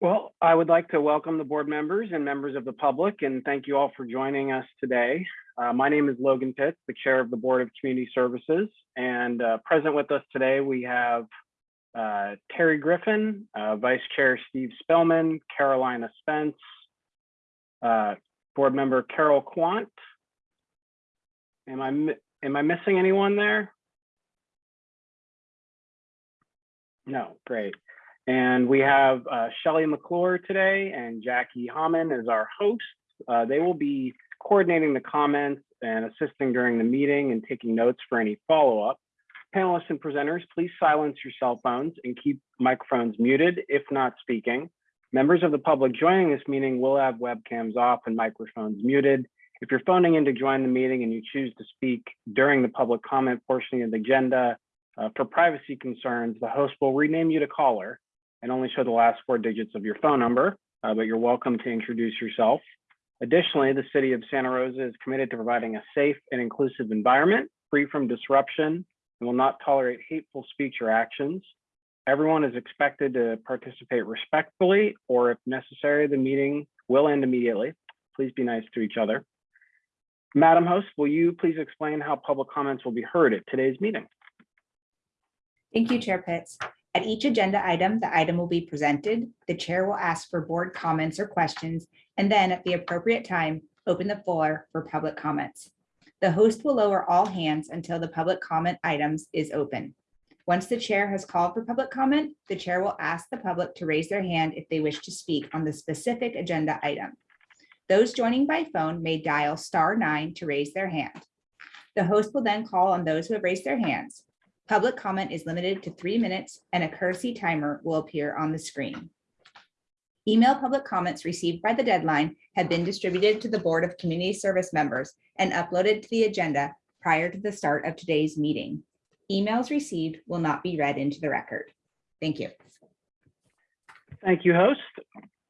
Well, I would like to welcome the board members and members of the public and thank you all for joining us today. Uh, my name is Logan Pitts, the chair of the Board of Community Services. And uh, present with us today, we have uh, Terry Griffin, uh, Vice Chair Steve Spellman, Carolina Spence, uh, Board Member Carol Quant. Am I, am I missing anyone there? No, great. And we have uh, Shelley McClure today and Jackie Hammond as our hosts. Uh, they will be coordinating the comments and assisting during the meeting and taking notes for any follow-up. Panelists and presenters, please silence your cell phones and keep microphones muted if not speaking. Members of the public joining this meeting will have webcams off and microphones muted. If you're phoning in to join the meeting and you choose to speak during the public comment portion of the agenda, uh, for privacy concerns, the host will rename you to caller and only show the last four digits of your phone number, uh, but you're welcome to introduce yourself. Additionally, the city of Santa Rosa is committed to providing a safe and inclusive environment free from disruption and will not tolerate hateful speech or actions. Everyone is expected to participate respectfully, or if necessary, the meeting will end immediately. Please be nice to each other. Madam Host, will you please explain how public comments will be heard at today's meeting? Thank you, Chair Pitts. At each agenda item, the item will be presented. The chair will ask for board comments or questions, and then at the appropriate time, open the floor for public comments. The host will lower all hands until the public comment items is open. Once the chair has called for public comment, the chair will ask the public to raise their hand if they wish to speak on the specific agenda item. Those joining by phone may dial star nine to raise their hand. The host will then call on those who have raised their hands. Public comment is limited to three minutes and a courtesy timer will appear on the screen. Email public comments received by the deadline have been distributed to the Board of Community Service members and uploaded to the agenda prior to the start of today's meeting. Emails received will not be read into the record. Thank you, Thank you, host.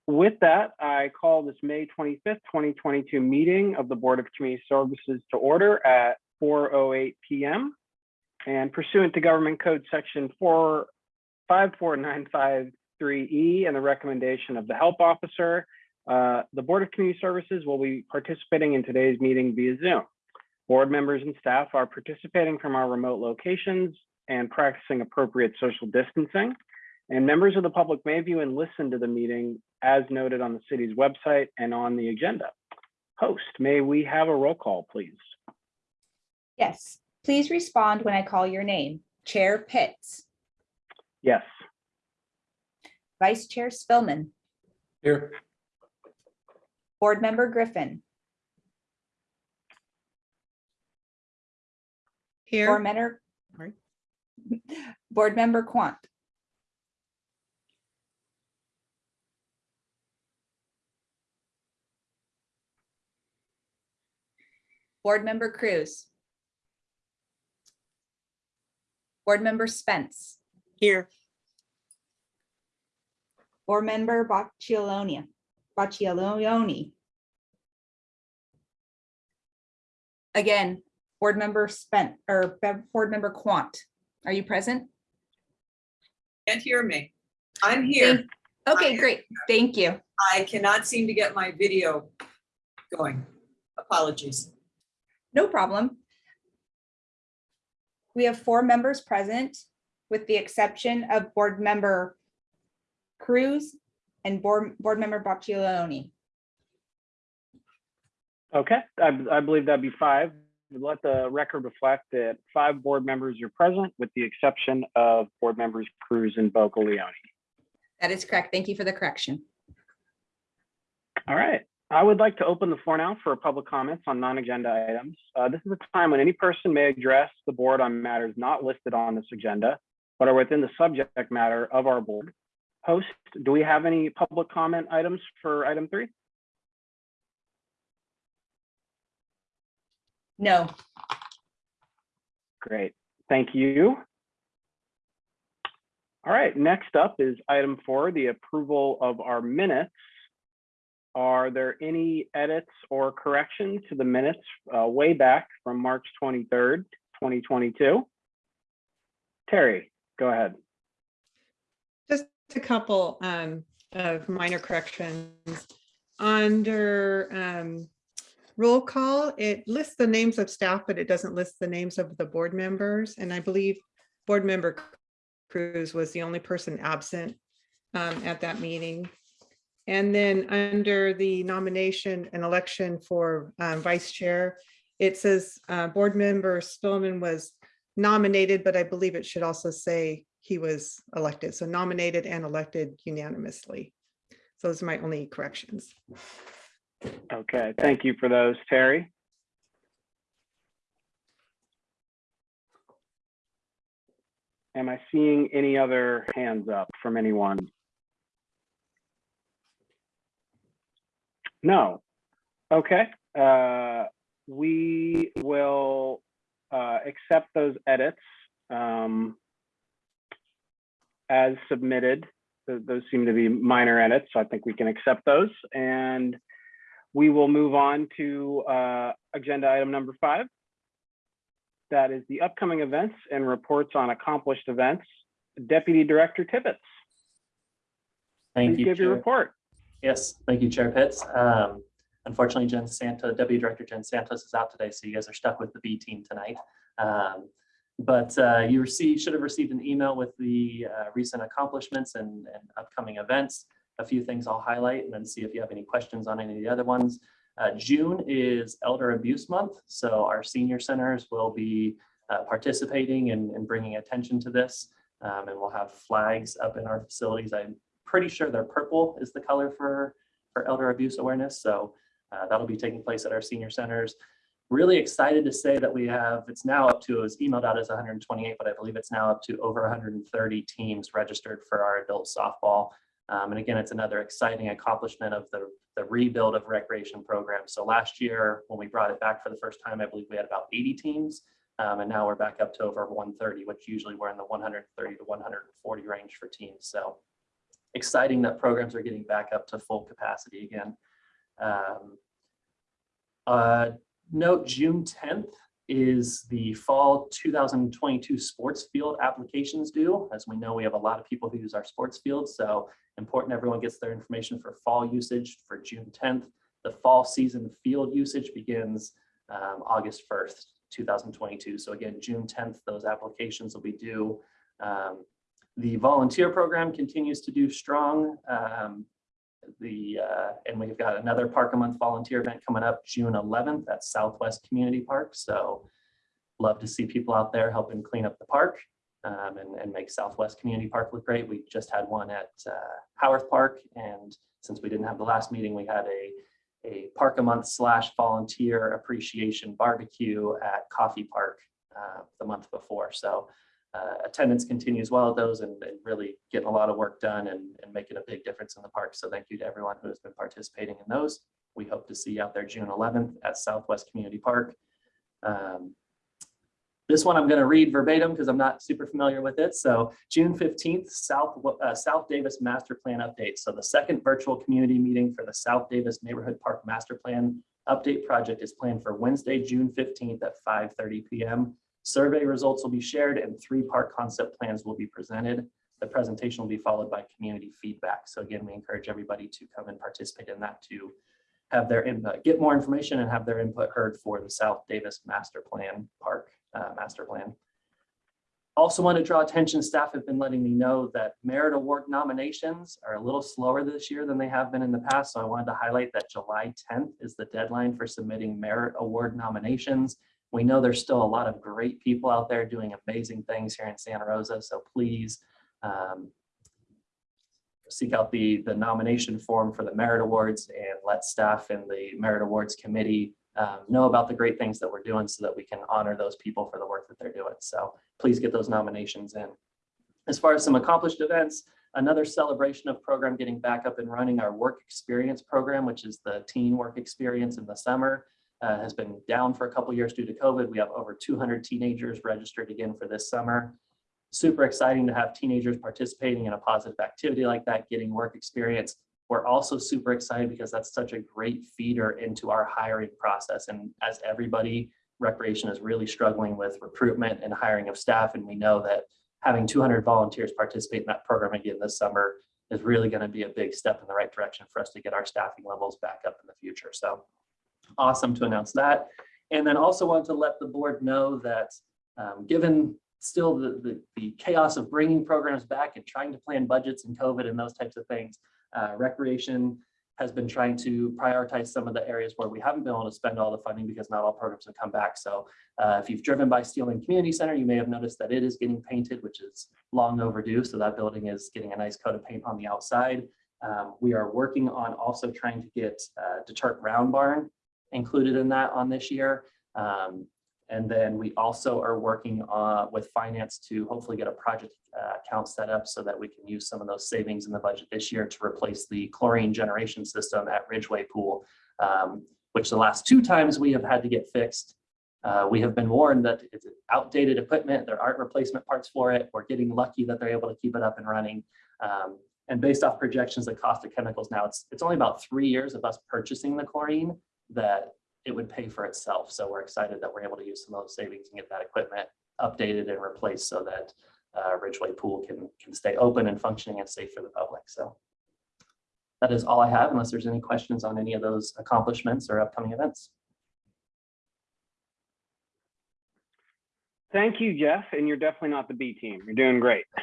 With that, I call this May 25th, 2022 meeting of the Board of Community Services to order at 4:08 PM. And pursuant to Government Code Section 454953E E and the recommendation of the Help Officer, uh, the Board of Community Services will be participating in today's meeting via Zoom. Board members and staff are participating from our remote locations and practicing appropriate social distancing. And members of the public may view and listen to the meeting as noted on the city's website and on the agenda. Host, may we have a roll call, please? Yes, please respond when I call your name. Chair Pitts, Yes. Vice Chair Spillman, Here. Board Member Griffin, Board Here, Member. Board Member Quant, Board Member Cruz. Board Member Spence, here, Board Member Boccioloni, Boccioloni. Again, Board Member Spent, or Board Member Quant, are you present? Can't hear me. I'm here. Okay, great, thank you. I cannot seem to get my video going. Apologies. No problem. We have four members present, with the exception of Board Member Cruz and Board, Board Member Boccioloni. Okay, I, I believe that'd be five. Let the record reflect that five board members are present with the exception of board members Cruz and Boccolione. That is correct. Thank you for the correction. All right. I would like to open the floor now for public comments on non-agenda items. Uh, This is a time when any person may address the board on matters not listed on this agenda, but are within the subject matter of our board. Host, do we have any public comment items for item three? No, Great, thank you. All right, next up is item four, the approval of our minutes. Are there any edits or corrections to the minutes uh, way back from March 23rd, 2022? Terry, go ahead. just a couple. um, of minor corrections. Under um, roll call, it lists the names of staff, but it doesn't list the names of the board members. And I believe Board Member Cruz was the only person absent um, at that meeting. And then under the nomination and election for um, vice chair, it says uh, Board Member Spillman was nominated, but I believe it should also say he was elected. So nominated and elected unanimously. So Those are my only corrections. Okay, thank you for those, Terry. Am I seeing any other hands up from anyone? No. Okay, uh, we will uh, accept those edits um, as submitted. Th- Those seem to be minor edits, so I think we can accept those. And we will move on to uh, agenda item number five. That is the upcoming events and reports on accomplished events. Deputy Director Tibbetts, Thank please you, give your report. Yes, thank you, Chair Pitts. Um, Unfortunately, Jen Santa, Deputy Director Jen Santos is out today, so you guys are stuck with the B team tonight. Um, But uh, you received, should have received an email with the uh, recent accomplishments and and upcoming events. A few things I'll highlight and then see if you have any questions on any of the other ones. Uh, June is Elder Abuse Month, so our senior centers will be uh, participating and and bringing attention to this. Um, And we'll have flags up in our facilities. I'm pretty sure they're purple is the color for, for elder abuse awareness. So uh, that'll be taking place at our senior centers. Really excited to say that we have, it's now up to, it was emailed out as 128, but I believe it's now up to over 130 teams registered for our adult softball. Um, and again, it's another exciting accomplishment of the, the rebuild of recreation programs. So last year, when we brought it back for the first time, I believe we had about 80 teams. Um, and now we're back up to over 130, which usually we're in the 130 to 140 range for teams. So exciting that programs are getting back up to full capacity again. Um, uh, Note June 10th is the fall 2022 sports field applications due. As we know, we have a lot of people who use our sports fields, so important everyone gets their information for fall usage for June 10th. The fall season field usage begins um, August 1st, 2022. So again, June 10th, those applications will be due. Um, the volunteer program continues to do strong. Um, the uh, and we've got another Park a Month volunteer event coming up June 11th at Southwest Community Park. So love to see people out there helping clean up the park um, and, and make Southwest Community Park look great. We just had one at uh, Howarth Park, and since we didn't have the last meeting, we had a a Park a Month slash volunteer appreciation barbecue at Coffey Park uh, the month before. So uh, attendance continues well at those and, and really getting a lot of work done and, and making a big difference in the park. So thank you to everyone who has been participating in those. We hope to see you out there June 11th at Southwest Community Park. Um, this one I'm going to read verbatim because I'm not super familiar with it. So June 15th, South, uh, South Davis Master Plan update. So the second virtual community meeting for the South Davis Neighborhood Park Master Plan update project is planned for Wednesday, June 15th at 5:30 PM. Survey results will be shared and three-part concept plans will be presented. The presentation will be followed by community feedback. So again, we encourage everybody to come and participate in that to have their input, get more information and have their input heard for the South Davis Master Plan Park uh, Master Plan. Also want to draw attention, staff have been letting me know that merit award nominations are a little slower this year than they have been in the past. So I wanted to highlight that July 10th is the deadline for submitting merit award nominations. We know there's still a lot of great people out there doing amazing things here in Santa Rosa, so please um, seek out the, the nomination form for the merit awards and let staff and the merit awards committee um, know about the great things that we're doing so that we can honor those people for the work that they're doing. So please get those nominations in. As far as some accomplished events, another celebration of program getting back up and running, our work experience program, which is the teen work experience in the summer, uh, has been down for a couple years due to COVID. We have over 200 teenagers registered again for this summer. Super exciting to have teenagers participating in a positive activity like that, getting work experience. We're also super excited because that's such a great feeder into our hiring process. And as everybody, recreation is really struggling with recruitment and hiring of staff. And we know that having 200 volunteers participate in that program again this summer is really going to be a big step in the right direction for us to get our staffing levels back up in the future. So awesome to announce that. And then also want to let the board know that um, given still the, the, the chaos of bringing programs back and trying to plan budgets and COVID and those types of things, uh, recreation has been trying to prioritize some of the areas where we haven't been able to spend all the funding because not all programs have come back. So uh, if you've driven by Steele Lane Community Center, you may have noticed that it is getting painted, which is long overdue. So that building is getting a nice coat of paint on the outside. Um, we are working on also trying to get uh, DeTurk Round Barn included in that on this year. Um, and then we also are working uh, with finance to hopefully get a project uh, account set up so that we can use some of those savings in the budget this year to replace the chlorine generation system at Ridgeway Pool, um, which the last two times we have had to get fixed. Uh, we have been warned that it's outdated equipment. There aren't replacement parts for it. We're getting lucky that they're able to keep it up and running. Um, and based off projections, the cost of chemicals now, it's, it's only about three years of us purchasing the chlorine that it would pay for itself. So we're excited that we're able to use some of those savings and get that equipment updated and replaced so that uh, Ridgeway Pool can, can stay open and functioning and safe for the public. So that is all I have unless there's any questions on any of those accomplishments or upcoming events. Thank you, Jeff, and you're definitely not the B team. You're doing great.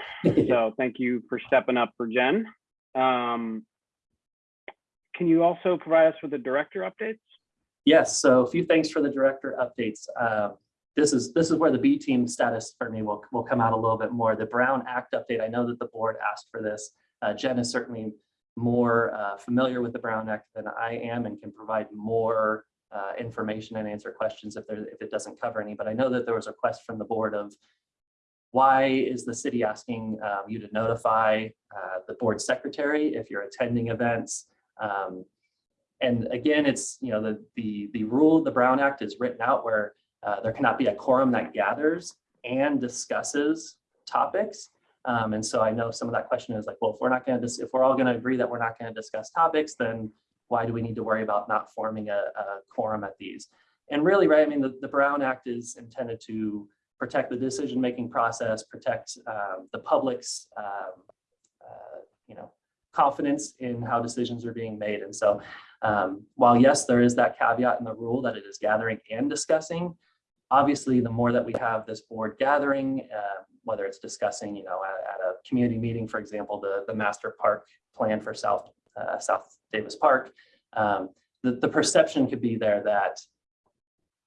So thank you for stepping up for Jen. Um, Can you also provide us with the director updates? Yes, so a few thanks for the director updates. Um, This is, this is where the B team status for me will, will come out a little bit more. The Brown Act update, I know that the board asked for this. Uh, Jen is certainly more uh, familiar with the Brown Act than I am and can provide more uh, information and answer questions if there, if it doesn't cover any. But I know that there was a request from the board of why is the city asking um, you to notify uh, the board secretary if you're attending events? Um, and again, it's, you know, the, the, the rule, of the Brown Act is written out where uh, there cannot be a quorum that gathers and discusses topics. Um, and so I know some of that question is like, well, if we're not going to, if we're all going to agree that we're not going to discuss topics, then why do we need to worry about not forming a, a quorum at these? And really, right, I mean, the, the Brown Act is intended to protect the decision-making process, protect um, the public's, um, uh, you know, confidence in how decisions are being made. And so um, while yes, there is that caveat in the rule that it is gathering and discussing, obviously the more that we have this board gathering, uh, whether it's discussing, you know, at, at, a community meeting, for example, the, the master park plan for South, uh, South Davis Park, um, the, the perception could be there that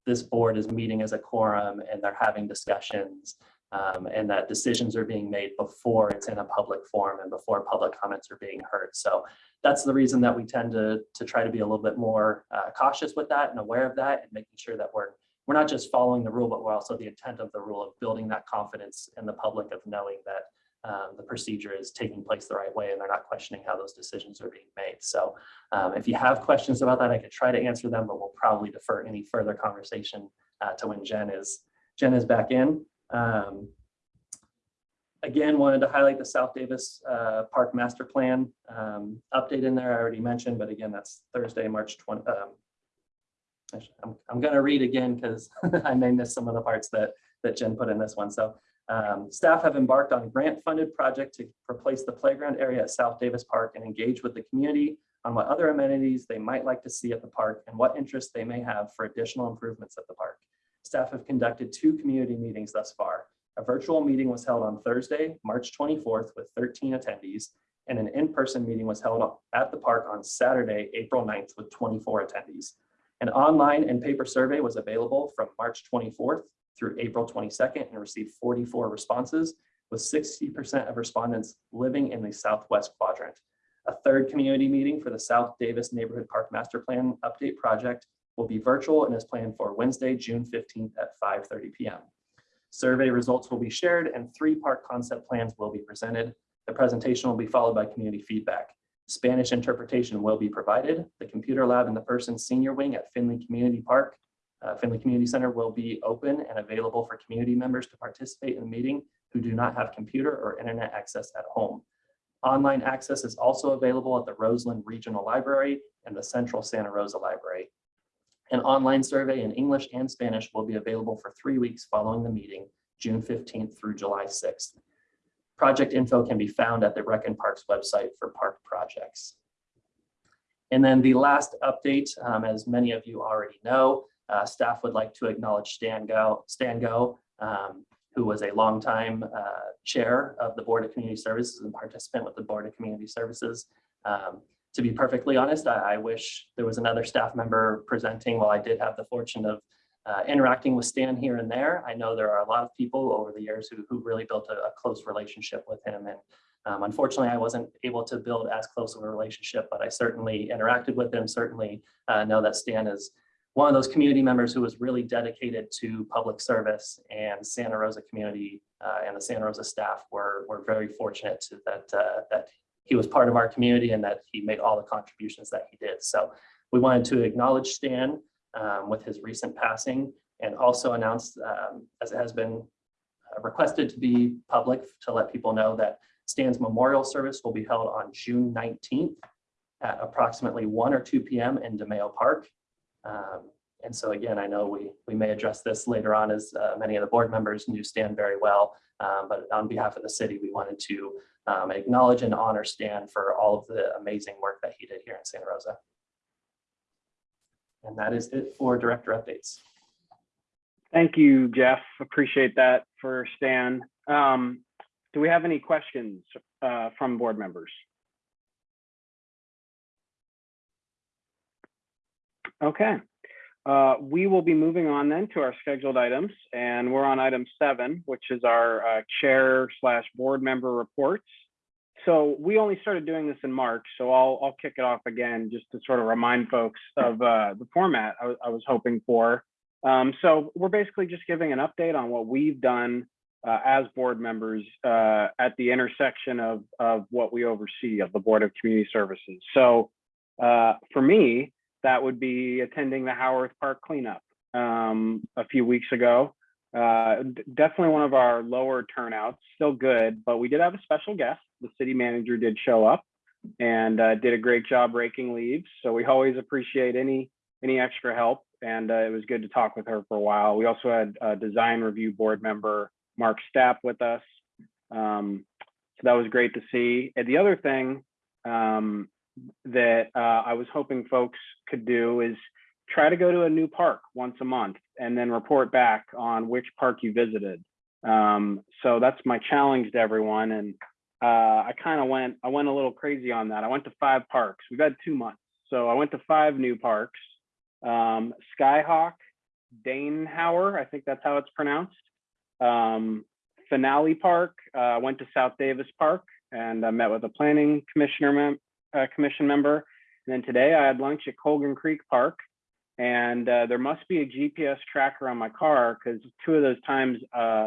this board is meeting as a quorum and they're having discussions um, and that decisions are being made before it's in a public forum and before public comments are being heard. So that's the reason that we tend to, to try to be a little bit more uh, cautious with that and aware of that and making sure that we're we're not just following the rule, but we're also the intent of the rule of building that confidence in the public of knowing that um, the procedure is taking place the right way and they're not questioning how those decisions are being made. So um, if you have questions about that, I could try to answer them, but we'll probably defer any further conversation uh, to when Jen is Jen is back in. Um, again, wanted to highlight the South Davis uh, Park Master Plan um, update in there. I already mentioned, but again, that's Thursday, March 20. Um, I'm, I'm going to read again because I may miss some of the parts that that Jen put in this one. So um, staff have embarked on a grant-funded project to replace the playground area at South Davis Park and engage with the community on what other amenities they might like to see at the park and what interest they may have for additional improvements at the park. Staff have conducted two community meetings thus far. A virtual meeting was held on Thursday, March 24th with 13 attendees, and an in-person meeting was held at the park on Saturday, April 9th with 24 attendees. An online and paper survey was available from March 24th through April 22nd and received 44 responses, with 60% of respondents living in the southwest quadrant. A third community meeting for the South Davis Neighborhood Park Master Plan Update Project will be virtual and is planned for Wednesday, June 15th at 5.30 p.m. Survey results will be shared and three park concept plans will be presented. The presentation will be followed by community feedback. Spanish interpretation will be provided. The computer lab in the person senior wing at Finley Community Park uh, Finley Community Center will be open and available for community members to participate in the meeting who do not have computer or internet access at home. Online access is also available at the Roseland Regional Library and the Central Santa Rosa Library. An online survey in English and Spanish will be available for three weeks following the meeting, June 15th through July 6th. project info can be found at the Rec and Parks website for park projects. And then the last update, um, as many of you already know, uh, staff would like to acknowledge Stan Gow, Stan Gow, um, who was a longtime uh, chair of the Board of Community Services and participant with the Board of Community Services. Um, to be perfectly honest, I, I wish there was another staff member presenting while I did have the fortune of uh, interacting with Stan here and there. I know there are a lot of people over the years who, who really built a, a close relationship with him. And um, unfortunately, I wasn't able to build as close of a relationship, but I certainly interacted with him, certainly uh, know that Stan is one of those community members who was really dedicated to public service and Santa Rosa community uh, and the Santa Rosa staff were, were very fortunate that, uh, that he was part of our community and that he made all the contributions that he did. So we wanted to acknowledge Stan um, with his recent passing and also announce, um, as it has been uh, requested to be public, to let people know that Stan's memorial service will be held on June 19th at approximately 1 or 2 p.m. in DeMayo Park. Um, and so again, I know we, we may address this later on as uh, many of the board members knew Stan very well, um, but on behalf of the city, we wanted to um, acknowledge and honor Stan for all of the amazing work that he did here in Santa Rosa. And that is it for director updates. Thank you, Jeff. Appreciate that for Stan. Um, do we have any questions uh, from board members? Okay, uh, we will be moving on then to our scheduled items, and we're on item seven, which is our uh, chair slash board member reports. So we only started doing this in March, so I'll I'll kick it off again just to sort of remind folks of uh, the format I, was- I was hoping for. Um, so we're basically just giving an update on what we've done uh, as board members uh, at the intersection of of what we oversee of the Board of Community Services. So uh, for me, that would be attending the Howarth Park cleanup um, a few weeks ago. Uh, definitely one of our lower turnouts, still good, but we did have a special guest. The city manager did show up and uh, did a great job raking leaves. So we always appreciate any any extra help. And uh, it was good to talk with her for a while. We also had a design review board member, Mark Stapp, with us. Um, so that was great to see. And the other thing um, that uh, I was hoping folks could do is try to go to a new park once a month and then report back on which park you visited. Um, so that's my challenge to everyone. And uh, I kind of went, I went a little crazy on that. I went to five parks. We've had two months. So I went to five new parks. Um, Skyhawk, Danehauer, I think that's how it's pronounced. Um, Finley Park, uh, went to South Davis Park and I met with a planning commissioner mem uh, commission member. And then today I had lunch at Colgan Creek Park and uh, there must be a GPS tracker on my car because two of those times uh,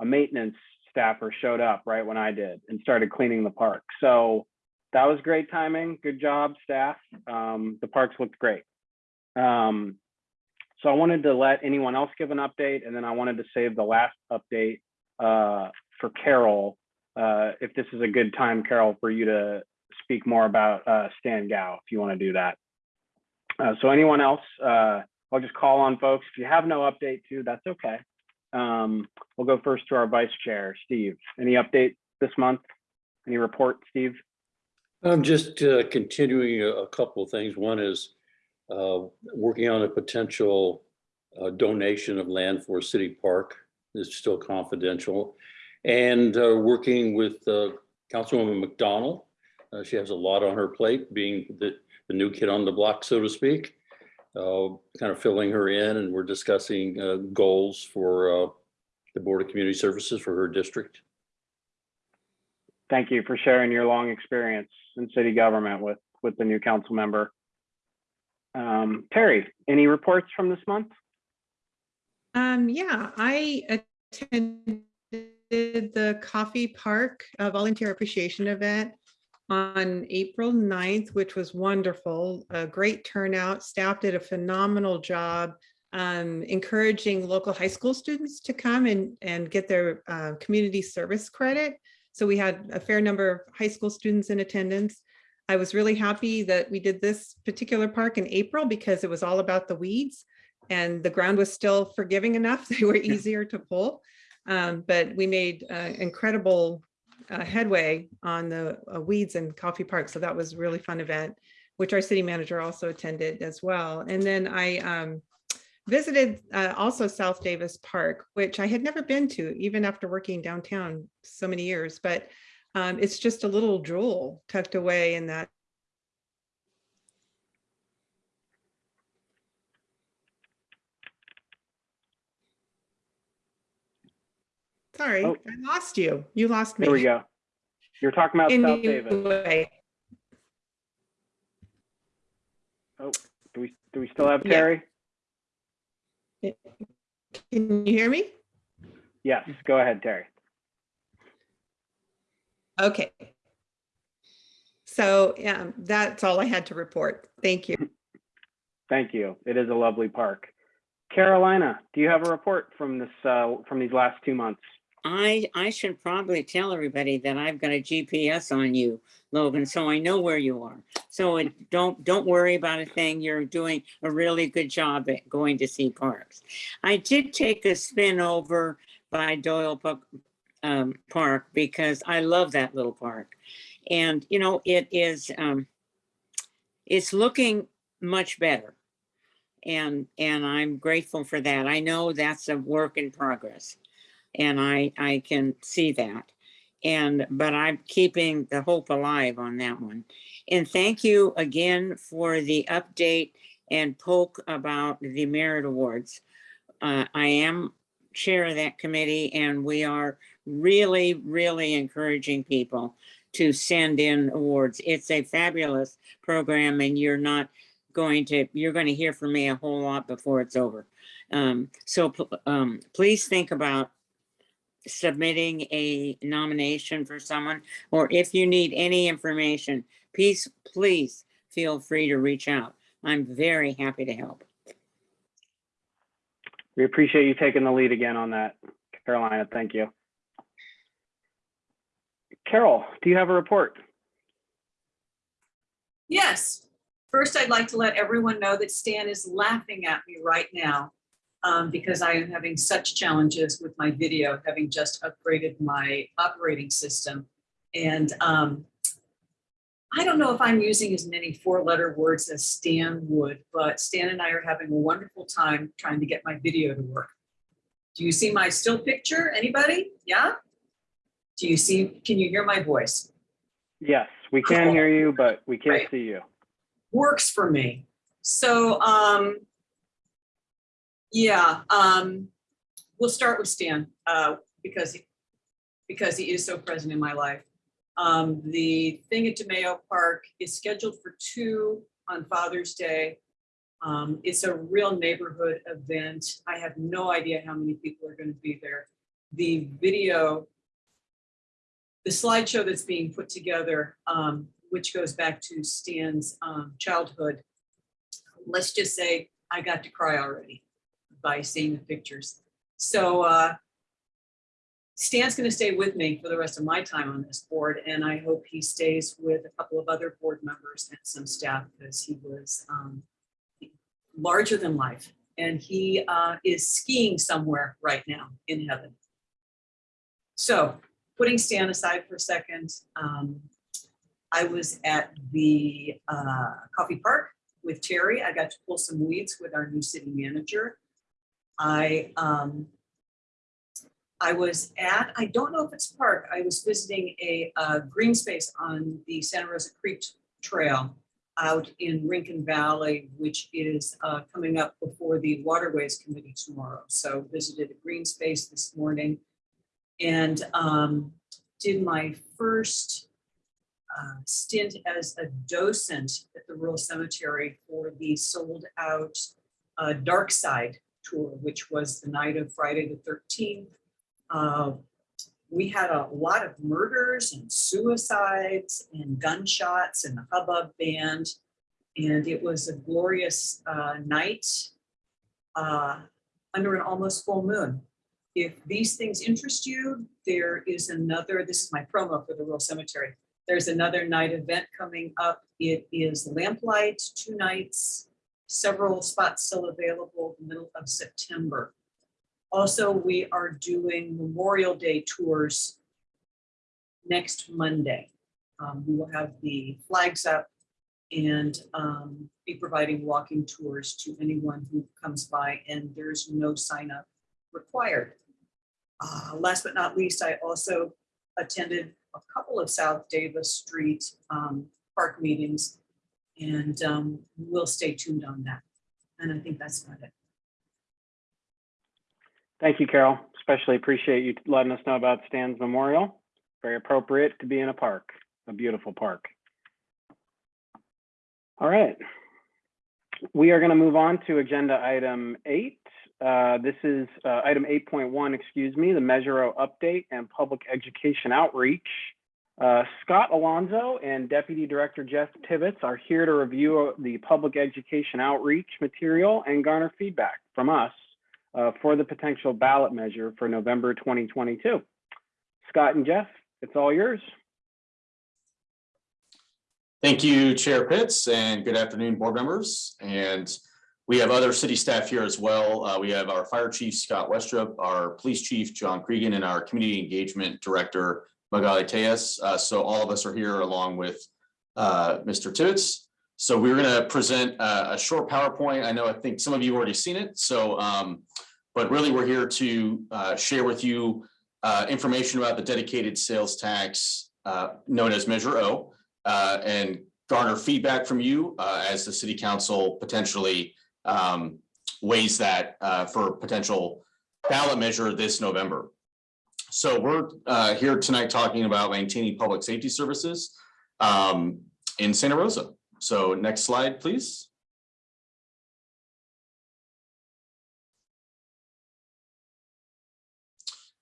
a maintenance staffer showed up right when I did and started cleaning the park. So that was great timing. Good job, staff. Um, the parks looked great. Um, so I wanted to let anyone else give an update and then I wanted to save the last update uh, for Carol. Uh, if this is a good time, Carol, for you to speak more about uh, Stan Gow, if you want to do that. Uh, so anyone else, uh, I'll just call on folks. If you have no update too, that's okay. Um, we'll go first to our vice chair, Steve. Any update this month? Any report, Steve? I'm just uh, continuing a a couple of things. One is uh, working on a potential uh, donation of land for City Park. It's still confidential. And uh, working with uh, Councilwoman MacDonald. Uh, She has a lot on her plate, being the, the new kid on the block, so to speak. Uh, Kind of filling her in and we're discussing uh, goals for uh, the Board of Community Services for her district. Thank you for sharing your long experience in city government with, with the new council member. Um, Terry, any reports from this month? Um, yeah, I attended the Coffey Park uh, Volunteer Appreciation Event on April 9th, which was wonderful. A great turnout. Staff did a phenomenal job um, encouraging local high school students to come and, and get their uh, community service credit. So we had a fair number of high school students in attendance. I was really happy that we did this particular park in April because it was all about the weeds and the ground was still forgiving enough. They were easier to pull. Um, but we made uh, incredible uh, headway on the uh, weeds and Coffey Park. So that was a really fun event, which our city manager also attended as well. And then I um, visited uh, also South Davis Park, which I had never been to, even after working downtown so many years. But um, it's just a little jewel tucked away in that Sorry, Oh. I lost you. You lost me. There we go. You're talking about South Davis. Anyway, Do we, do we still have Yeah. Terry? Can you hear me? Yes, go ahead, Terry. Okay. So um, that's all I had to report. Thank you. Thank you. It is a lovely park. Carolina, do you have a report from this, uh, from these last two months? I, I should probably tell everybody that I've got a GPS on you, Logan, so I know where you are. So it, don't, don't worry about a thing. You're doing a really good job at going to see parks. I did take a spin over by Doyle um, Park because I love that little park. And, you know, it is, um, it's looking much better. And, and I'm grateful for that. I know that's a work in progress and I, I can see that. And, but I'm keeping the hope alive on that one. And thank you again for the update and poke about the merit awards. Uh, I am chair of that committee and we are really, really encouraging people to send in awards. It's a fabulous program and you're not going to, you're going to hear from me a whole lot before it's over. Um, so, um, please think about submitting a nomination for someone, or if you need any information, please, please feel free to reach out. I'm very happy to help. We appreciate you taking the lead again on that, Carolina. Thank you. Carol, do you have a report? Yes. First, I'd like to let everyone know that Stan is laughing at me right now um, because I am having such challenges with my video, having just upgraded my operating system. And um, I don't know if I'm using as many four-letter words as Stan would, but Stan and I are having a wonderful time trying to get my video to work. Do you see my still picture? Anybody? Yeah? Do you see, can you hear my voice? Yes, we can hear you, but we can't Great. see you. works for me. So, um, yeah, um, we'll start with Stan, uh, because, he- because he is so present in my life. Um, the thing at DeMayo Park is scheduled for two on Father's Day. Um, it's a real neighborhood event. I have no idea how many people are gonna be there. The video, the slideshow that's being put together, um, which goes back to Stan's um, childhood. Let's just say I got to cry already by seeing the pictures. So uh, Stan's going to stay with me for the rest of my time on this board, and I hope he stays with a couple of other board members and some staff because he was um, larger than life. And he uh, is skiing somewhere right now in heaven. So putting Stan aside for a second, um, I was at the uh, Coffey Park with Terry. I got to pull some weeds with our new city manager. I um, I was at, I don't know if it's park, I was visiting a green space on the Santa Rosa Creek Trail out in Rincon Valley, which is uh, coming up before the Waterways Committee tomorrow. So visited a green space this morning and um, did my first uh, stint as a docent at the rural cemetery for the sold out uh, Dark Side tour, which was the night of Friday the 13th. Uh, we had a lot of murders and suicides and gunshots and the hubbub band. And it was a glorious uh, night uh, under an almost full moon. If these things interest you, there is another, this is my promo for the rural cemetery. There's another night event coming up. It is lamplight, two nights, several spots still available, the middle of September. Also, we are doing Memorial Day tours next Monday. Um, We will have the flags up and um, be providing walking tours to anyone who comes by, and there's no sign up required. Uh, Last but not least, I also attended a couple of South Davis Street um, park meetings, and um, we'll stay tuned on that. And I think that's about it. Thank you, Carol. Especially appreciate you letting us know about Stan's Memorial. Very appropriate to be in a park, a beautiful park. All right. We are going to move on to agenda item eight. Uh, This is uh, item 8.1, excuse me, the Measure O update and public education outreach. Uh, Scott Alonso and Deputy Director Jeff Tibbetts are here to review the public education outreach material and garner feedback from us uh, for the potential ballot measure for November 2022. Scott and Jeff, it's all yours. Thank you, Chair Pitts, and good afternoon, board members. And we have other city staff here as well. Uh, we have our Fire Chief, Scott Westrope, our Police Chief, John Cregan, and our Community Engagement Director, Magali. Uh, so all of us are here along with uh, Mr. Tibbetts. So we're going to present a, a short PowerPoint. I know, I think some of you have already seen it. So, um, but really, we're here to uh, share with you uh, information about the dedicated sales tax uh, known as Measure O uh, and garner feedback from you uh, as the city council potentially um, weighs that uh, for potential ballot measure this November. So we're uh, here tonight talking about maintaining public safety services um, in Santa Rosa. So next slide, please.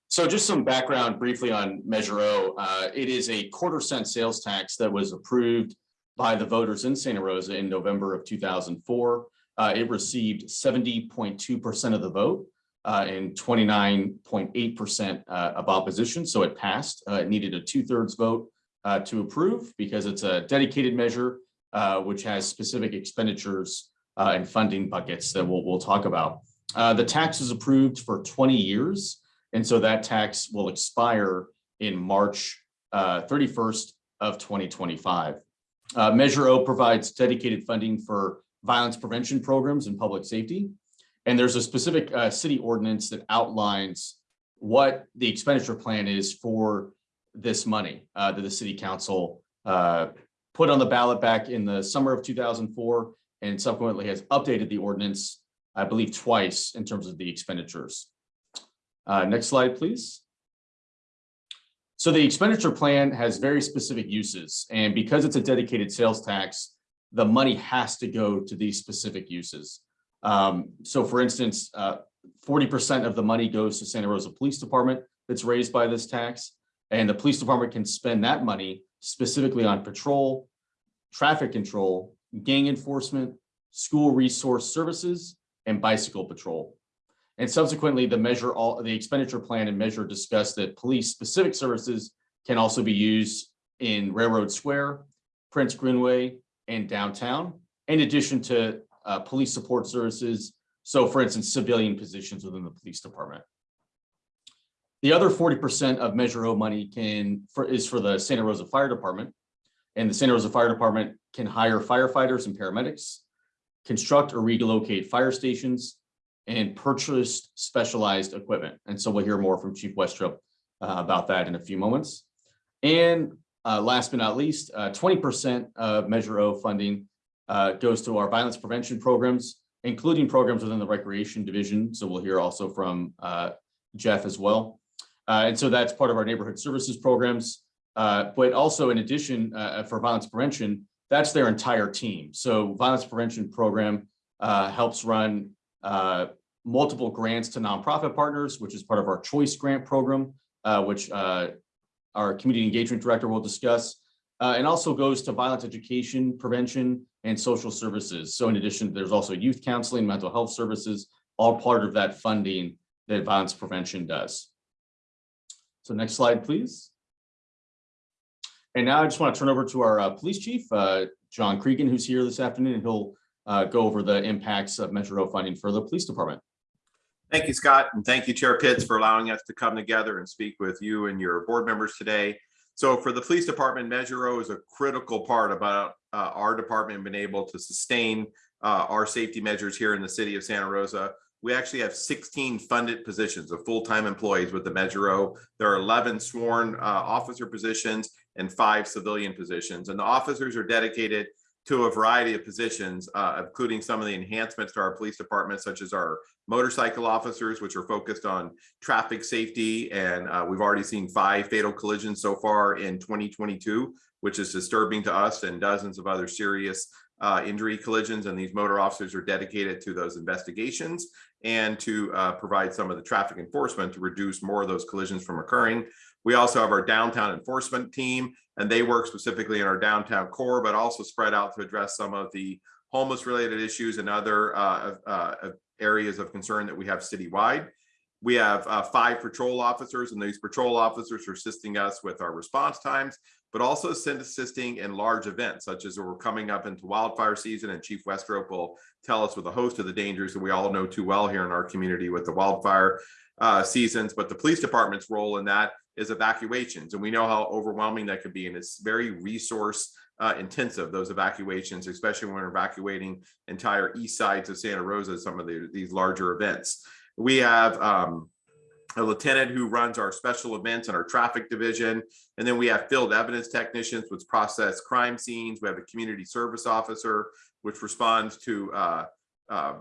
So just some background briefly on Measure O. Uh, It is a quarter cent sales tax that was approved by the voters in Santa Rosa in November of two thousand four. Uh, It received seventy point two percent of the vote uh, and twenty-nine point eight percent uh, of opposition, so it passed. Uh, It needed a two-thirds vote uh, to approve because it's a dedicated measure which has specific expenditures and funding buckets that we'll, we'll talk about. The tax is approved for twenty years. And so that tax will expire in March uh, thirty-first of twenty twenty-five. Uh, Measure O provides dedicated funding for violence prevention programs and public safety. And there's a specific uh, city ordinance that outlines what the expenditure plan is for this money uh, that the city council uh, put on the ballot back in the summer of two thousand four and subsequently has updated the ordinance, I believe, twice in terms of the expenditures. Uh, next slide, please. So the expenditure plan has very specific uses, and because it's a dedicated sales tax, the money has to go to these specific uses. Um, so for instance, uh, forty percent of the money goes to Santa Rosa Police Department that's raised by this tax. And the police department can spend that money specifically on patrol, traffic control, gang enforcement, school resource services, and bicycle patrol. And subsequently, the measure, all the expenditure plan and measure discussed that police specific services can also be used in Railroad Square, Prince Greenway, and downtown, in addition to uh, police support services. So for instance, civilian positions within the police department. The other forty percent of Measure O money can, for, is for the Santa Rosa Fire Department. And the Santa Rosa Fire Department can hire firefighters and paramedics, construct or relocate fire stations, and purchased specialized equipment. And so we'll hear more from Chief Westrope uh, about that in a few moments. And uh, last but not least, uh, twenty percent of Measure O funding uh, goes to our violence prevention programs, including programs within the Recreation Division. So we'll hear also from uh, Jeff as well. Uh, And so that's part of our neighborhood services programs. Uh, But also in addition, uh, for violence prevention, that's their entire team. So violence prevention program uh, helps run uh, multiple grants to nonprofit partners, which is part of our choice grant program, uh, which uh, our community engagement director will discuss. uh, and also goes to violence education, prevention, and social services. So in addition, there's also youth counseling, mental health services, all part of that funding that violence prevention does. So next slide, please. And now I just want to turn over to our uh, police chief, uh, John Cregan, who's here this afternoon, and he'll uh, go over the impacts of Metro funding for the police department. Thank you, Scott, and thank you, Chair Pitts, for allowing us to come together and speak with you and your board members today. So for the police department, Measure O is a critical part about uh, our department being able to sustain uh, our safety measures here in the city of Santa Rosa. We actually have 16 funded positions of full-time employees with the Measure O. There are 11 sworn uh, officer positions and five civilian positions. And the officers are dedicated to a variety of positions, uh, including some of the enhancements to our police department, such as our motorcycle officers, which are focused on traffic safety. And uh, we've already seen five fatal collisions so far in 2022, which is disturbing to us and dozens of other serious uh, injury collisions. And these motor officers are dedicated to those investigations and to uh, provide some of the traffic enforcement to reduce more of those collisions from occurring. We also have our downtown enforcement team, and they work specifically in our downtown core, but also spread out to address some of the homeless related issues and other uh, uh, areas of concern that we have citywide. We have uh, five patrol officers, and these patrol officers are assisting us with our response times, but also assisting in large events, such as we're coming up into wildfire season, and Chief Westrope will tell us with a host of the dangers that we all know too well here in our community with the wildfire uh, seasons. But the police department's role in that is evacuations, and we know how overwhelming that could be, and it's very resource uh, intensive, those evacuations, especially when we're evacuating entire east sides of Santa Rosa, some of the, these larger events. We have um, a lieutenant who runs our special events and our traffic division. And then we have field evidence technicians, which process crime scenes. We have a community service officer, which responds to uh, uh,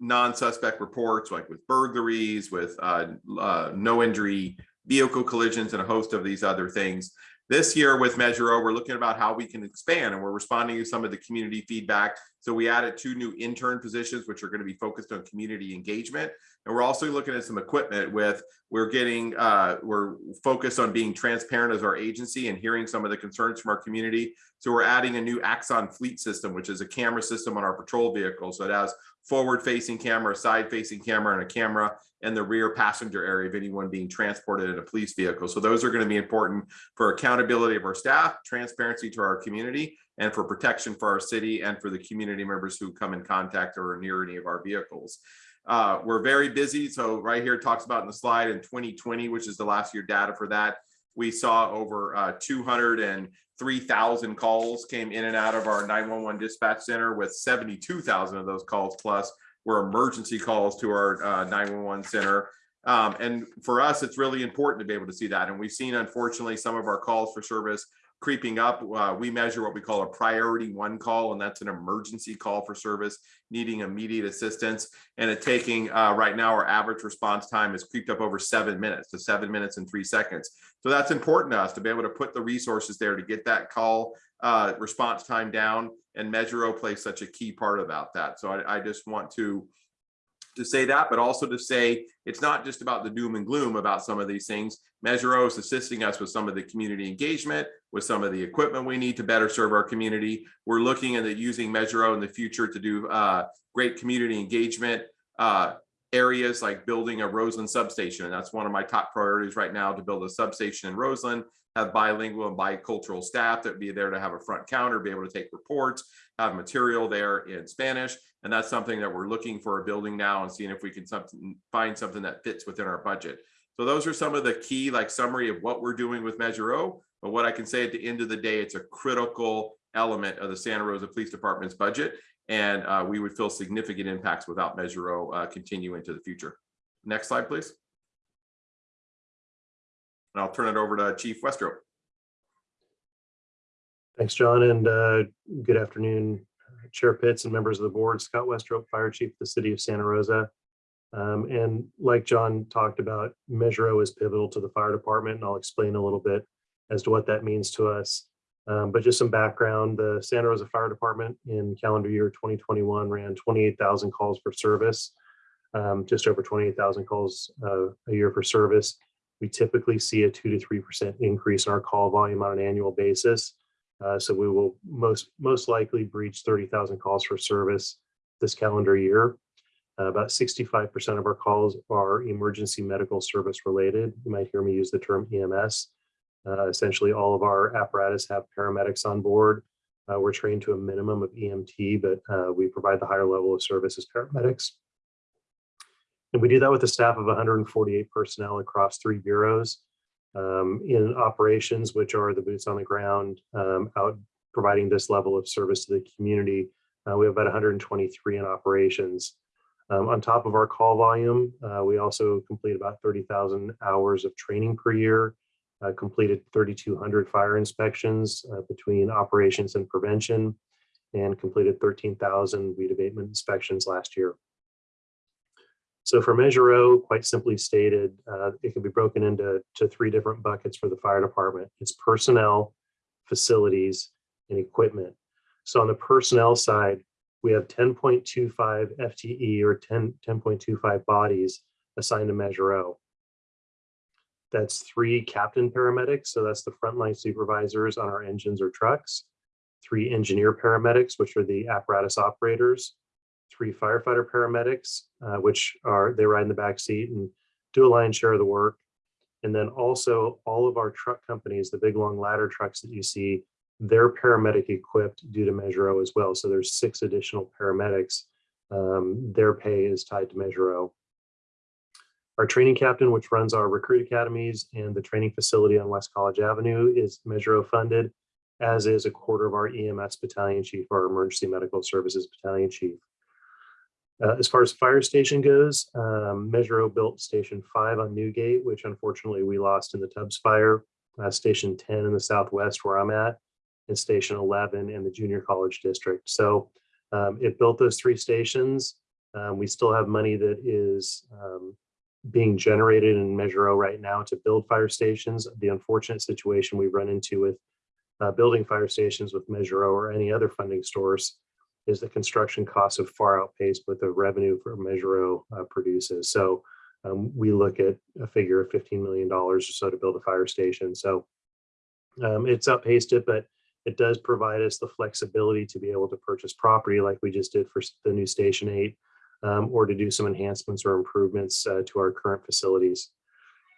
non-suspect reports like with burglaries, with uh, uh, no injury vehicle collisions, and a host of these other things. This year with Measure O, we're looking about how we can expand and we're responding to some of the community feedback. So we added two new intern positions, which are going to be focused on community engagement. And we're also looking at some equipment with, we're getting, uh, we're focused on being transparent as our agency and hearing some of the concerns from our community. So we're adding a new Axon fleet system, which is a camera system on our patrol vehicle. So it has forward facing camera, side facing camera, and a camera in the rear passenger area of anyone being transported in a police vehicle. So those are going to be important for accountability of our staff, transparency to our community, and for protection for our city and for the community members who come in contact or near any of our vehicles. Uh, we're very busy. So right here talks about in the slide in 2020, which is the last year data for that. We saw over uh, 203,000 calls came in and out of our 911 dispatch center with 72,000 of those calls plus were emergency calls to our uh, 911 center. Um, and for us, it's really important to be able to see that. And we've seen, unfortunately, some of our calls for service creeping up. Uh, we measure what we call a priority one call, and that's an emergency call for service needing immediate assistance. And it taking uh, right now, our average response time has creeped up over seven minutes to seven minutes and three seconds. So that's important to us to be able to put the resources there to get that call uh, response time down. And Measure O plays such a key part about that. So I, I just want to to say that, but also to say it's not just about the doom and gloom about some of these things. Measure O is assisting us with some of the community engagement, with some of the equipment we need to better serve our community. We're looking at using Measure O in the future to do uh, great community engagement uh, areas like building a Roseland substation. And that's one of my top priorities right now to build a substation in Roseland, have bilingual and bicultural staff that be there to have a front counter, be able to take reports, have material there in Spanish. And that's something that we're looking for a building now and seeing if we can something, find something that fits within our budget. So those are some of the key like summary of what we're doing with Measure O. But what I can say at the end of the day, it's a critical element of the Santa Rosa Police Department's budget. And uh, we would feel significant impacts without Measure O uh, continue into the future. Next slide, please. And I'll turn it over to Chief Westrope. Thanks, John, and uh, good afternoon, Chair Pitts and members of the board, Scott Westrope, Fire Chief of the City of Santa Rosa. Um, And like John talked about, Measure O is pivotal to the fire department, and I'll explain a little bit as to what that means to us. Um, But just some background, the Santa Rosa Fire Department in calendar year 2021 ran 28,000 calls for service, um, just over 28,000 calls uh, a year for service. We typically see a two to 3% increase in our call volume on an annual basis. Uh, so we will most most likely breach 30,000 calls for service this calendar year. Uh, about 65% of our calls are emergency medical service related. You might hear me use the term EMS. Uh, essentially, all of our apparatus have paramedics on board. Uh, we're trained to a minimum of EMT, but uh, we provide the higher level of service as paramedics. And we do that with a staff of 148 personnel across three bureaus. Um, in operations, which are the boots on the ground, um, out providing this level of service to the community, uh, we have about 123 in operations. Um, on top of our call volume, uh, we also complete about 30,000 hours of training per year, uh, completed 3,200 fire inspections uh, between operations and prevention, and completed 13,000 weed abatement inspections last year. So for Measure O, quite simply stated, uh, it can be broken into to three different buckets for the fire department. It's personnel, facilities, and equipment. So on the personnel side, we have 10.25 FTE or 10, 10.25 bodies assigned to Measure O. That's three captain paramedics, so that's the frontline supervisors on our engines or trucks. Three engineer paramedics, which are the apparatus operators. Three firefighter paramedics, uh, which are, they ride in the back seat and do a lion's share of the work. And then also all of our truck companies, the big long ladder trucks that you see, they're paramedic equipped due to Measure O as well. So there's six additional paramedics. Um, their pay is tied to Measure O. Our training captain, which runs our recruit academies and the training facility on West College Avenue is Measure O funded, as is a quarter of our EMS battalion chief, our emergency medical services battalion chief. Uh, as far as fire station goes, um, Measure O built Station 5 on Newgate, which unfortunately we lost in the Tubbs fire. Uh, Station 10 in the southwest where I'm at, and Station 11 in the junior college district. So um, it built those three stations. Um, we still have money that is um, being generated in Measure O right now to build fire stations. The unfortunate situation we run into with uh, building fire stations with Measure O or any other funding source is the construction costs have far outpaced what the revenue for Measure O uh, produces. So um, we look at a figure of $15 million or so to build a fire station. So um, it's outpaced it, but it does provide us the flexibility to be able to purchase property like we just did for the new Station 8 um, or to do some enhancements or improvements uh, to our current facilities.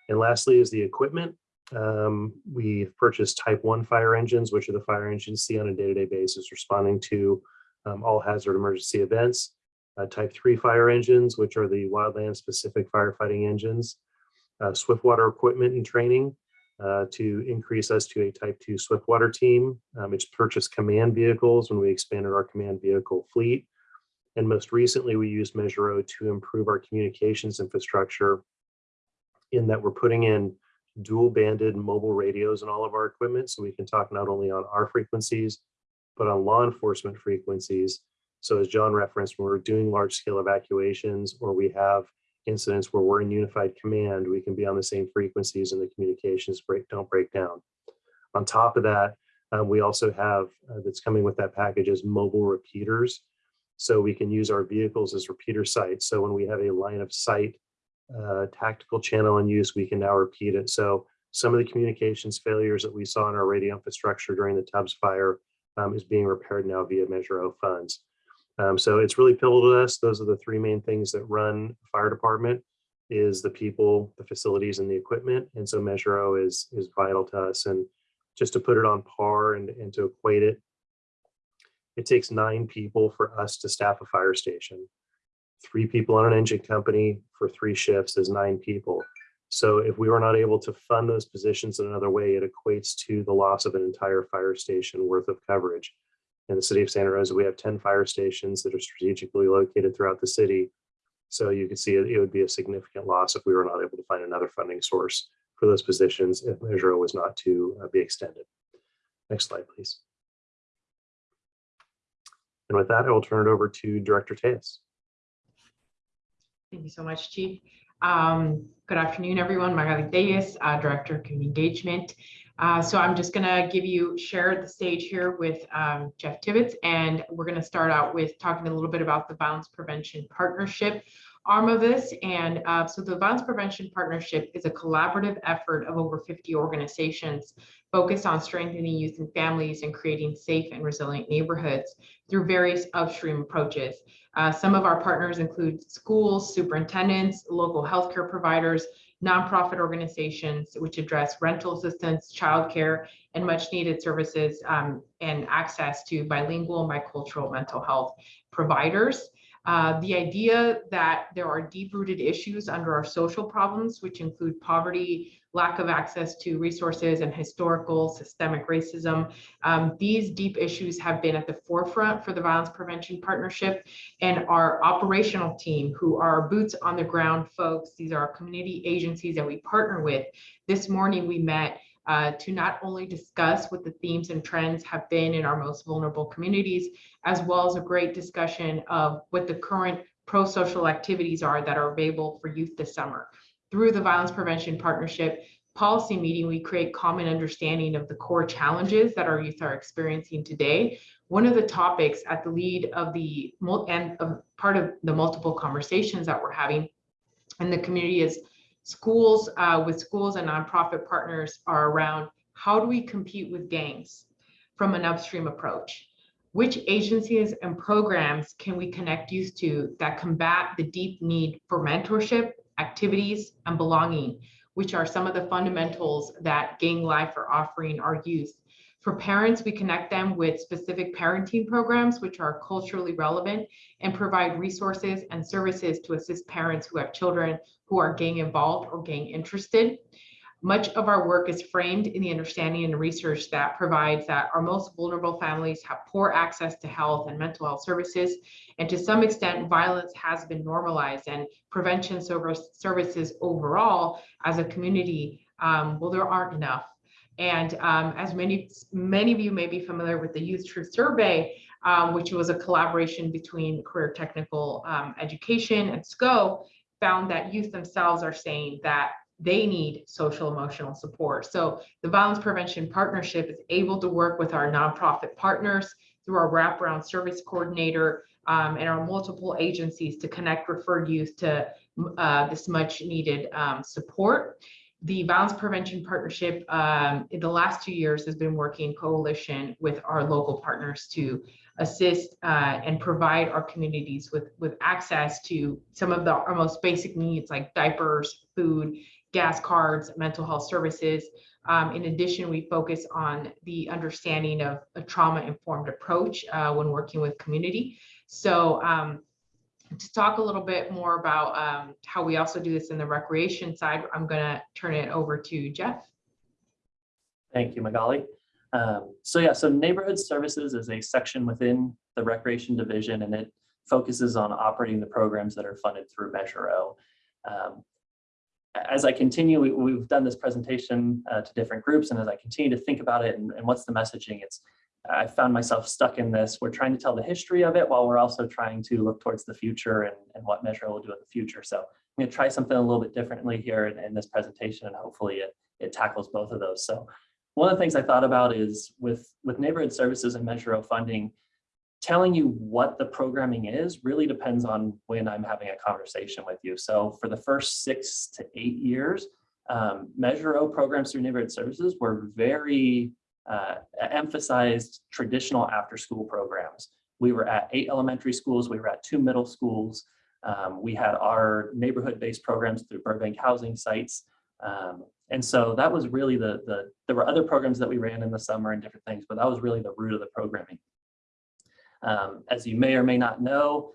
And lastly is the equipment. Um, we've purchased type 1 fire engines, which are the fire engines see on a day-to-day basis responding to um, all hazard emergency events. Uh, type 3 fire engines, which are the wildland specific firefighting engines. Uh, Swiftwater equipment and training uh, to increase us to a type 2 Swiftwater team. Um, it's purchased command vehicles when we expanded our command vehicle fleet. And most recently, we used Measure O to improve our communications infrastructure in that we're putting in dual banded mobile radios in all of our equipment so we can talk not only on our frequencies, but on law enforcement frequencies. So as John referenced, when we're doing large scale evacuations or we have incidents where we're in unified command, we can be on the same frequencies and the communications break don't break down. On top of that, um, we also have uh, that's coming with that package is mobile repeaters. So we can use our vehicles as repeater sites. So when we have a line of sight uh, tactical channel in use, we can now repeat it. So some of the communications failures that we saw in our radio infrastructure during the Tubbs fire um, is being repaired now via Measure O funds. Um, so it's really pivotal to us. Those are the three main things that run fire department is the people, the facilities, and the equipment. And so Measure O is, is vital to us. And just to put it on par and, and to equate it, it takes nine people for us to staff a fire station. Three people on an engine company for three shifts is nine people. So if we were not able to fund those positions in another way, it equates to the loss of an entire fire station worth of coverage. In the city of Santa Rosa, we have 10 fire stations that are strategically located throughout the city. So you can see it, it would be a significant loss if we were not able to find another funding source for those positions if Measure was not to uh, be extended. Next slide, please. And with that, I will turn it over to Director Telles. Thank you so much, Chief. Um, good afternoon, everyone. Magali Telles, uh, Director of Community Engagement. Uh, so I'm just going to give you, share the stage here with um, Jeff Tibbetts, and we're going to start out with talking a little bit about the Violence Prevention Partnership arm of this. And uh, so the Violence Prevention Partnership is a collaborative effort of over 50 organizations focused on strengthening youth and families and creating safe and resilient neighborhoods through various upstream approaches. Uh, some of our partners include schools, superintendents, local healthcare providers, nonprofit organizations which address rental assistance, childcare, and much needed services um, and access to bilingual bicultural mental health providers. Uh, the idea that there are deep-rooted issues under our social problems, which include poverty, lack of access to resources, and historical systemic racism. Um, these deep issues have been at the forefront for the Violence Prevention Partnership and our operational team, who are boots on the ground folks. These are community agencies that we partner with. This morning, we met uh, to not only discuss what the themes and trends have been in our most vulnerable communities, as well as a great discussion of what the current pro-social activities are that are available for youth this summer. Through the Violence Prevention Partnership policy meeting, we create common understanding of the core challenges that our youth are experiencing today. One of the topics at the lead of the and of part of the multiple conversations that we're having in the community is schools uh, with schools and nonprofit partners are around how do we compete with gangs from an upstream approach? Which agencies and programs can we connect youth to that combat the deep need for mentorship, activities, and belonging, which are some of the fundamentals that gang life are offering our youth? For parents, we connect them with specific parenting programs, which are culturally relevant and provide resources and services to assist parents who have children who are gang involved or gang interested. Much of our work is framed in the understanding and research that provides that our most vulnerable families have poor access to health and mental health services. And to some extent, violence has been normalized and prevention services overall as a community, um, well, there aren't enough. And um, as many, many of you may be familiar with the YouthTruth Survey, um, which was a collaboration between Career Technical um, Education and SCO, found that youth themselves are saying that they need social emotional support. So the Violence Prevention Partnership is able to work with our nonprofit partners through our wraparound service coordinator um, and our multiple agencies to connect referred youth to uh, this much needed um, support. The Violence Prevention Partnership um, in the last two years has been working in coalition with our local partners to assist uh, and provide our communities with, with access to some of the our most basic needs like diapers, food, gas cards, mental health services. Um, in addition, we focus on the understanding of a trauma-informed approach uh, when working with community. So um, to talk a little bit more about um, how we also do this in the recreation side, I'm going to turn it over to Jeff. Thank you, Magali. Um, so yeah, so neighborhood services is a section within the recreation division and it focuses on operating the programs that are funded through Measure O. Um, as I continue, we, we've done this presentation uh, to different groups and as I continue to think about it and, and what's the messaging, it's I found myself stuck in this. We're trying to tell the history of it while we're also trying to look towards the future and, and what Measure will do in the future. So I'm going to try something a little bit differently here in, in this presentation and hopefully it, it tackles both of those. So one of the things I thought about is with, with neighborhood services and Measure O funding, telling you what the programming is really depends on when I'm having a conversation with you. So for the first six to eight years, um, Measure O programs through neighborhood services were very uh, emphasized traditional after school programs. We were at eight elementary schools, we were at two middle schools. Um, we had our neighborhood-based programs through Burbank housing sites. Um, and so that was really the, the, there were other programs that we ran in the summer and different things, but that was really the root of the programming. Um, as you may or may not know,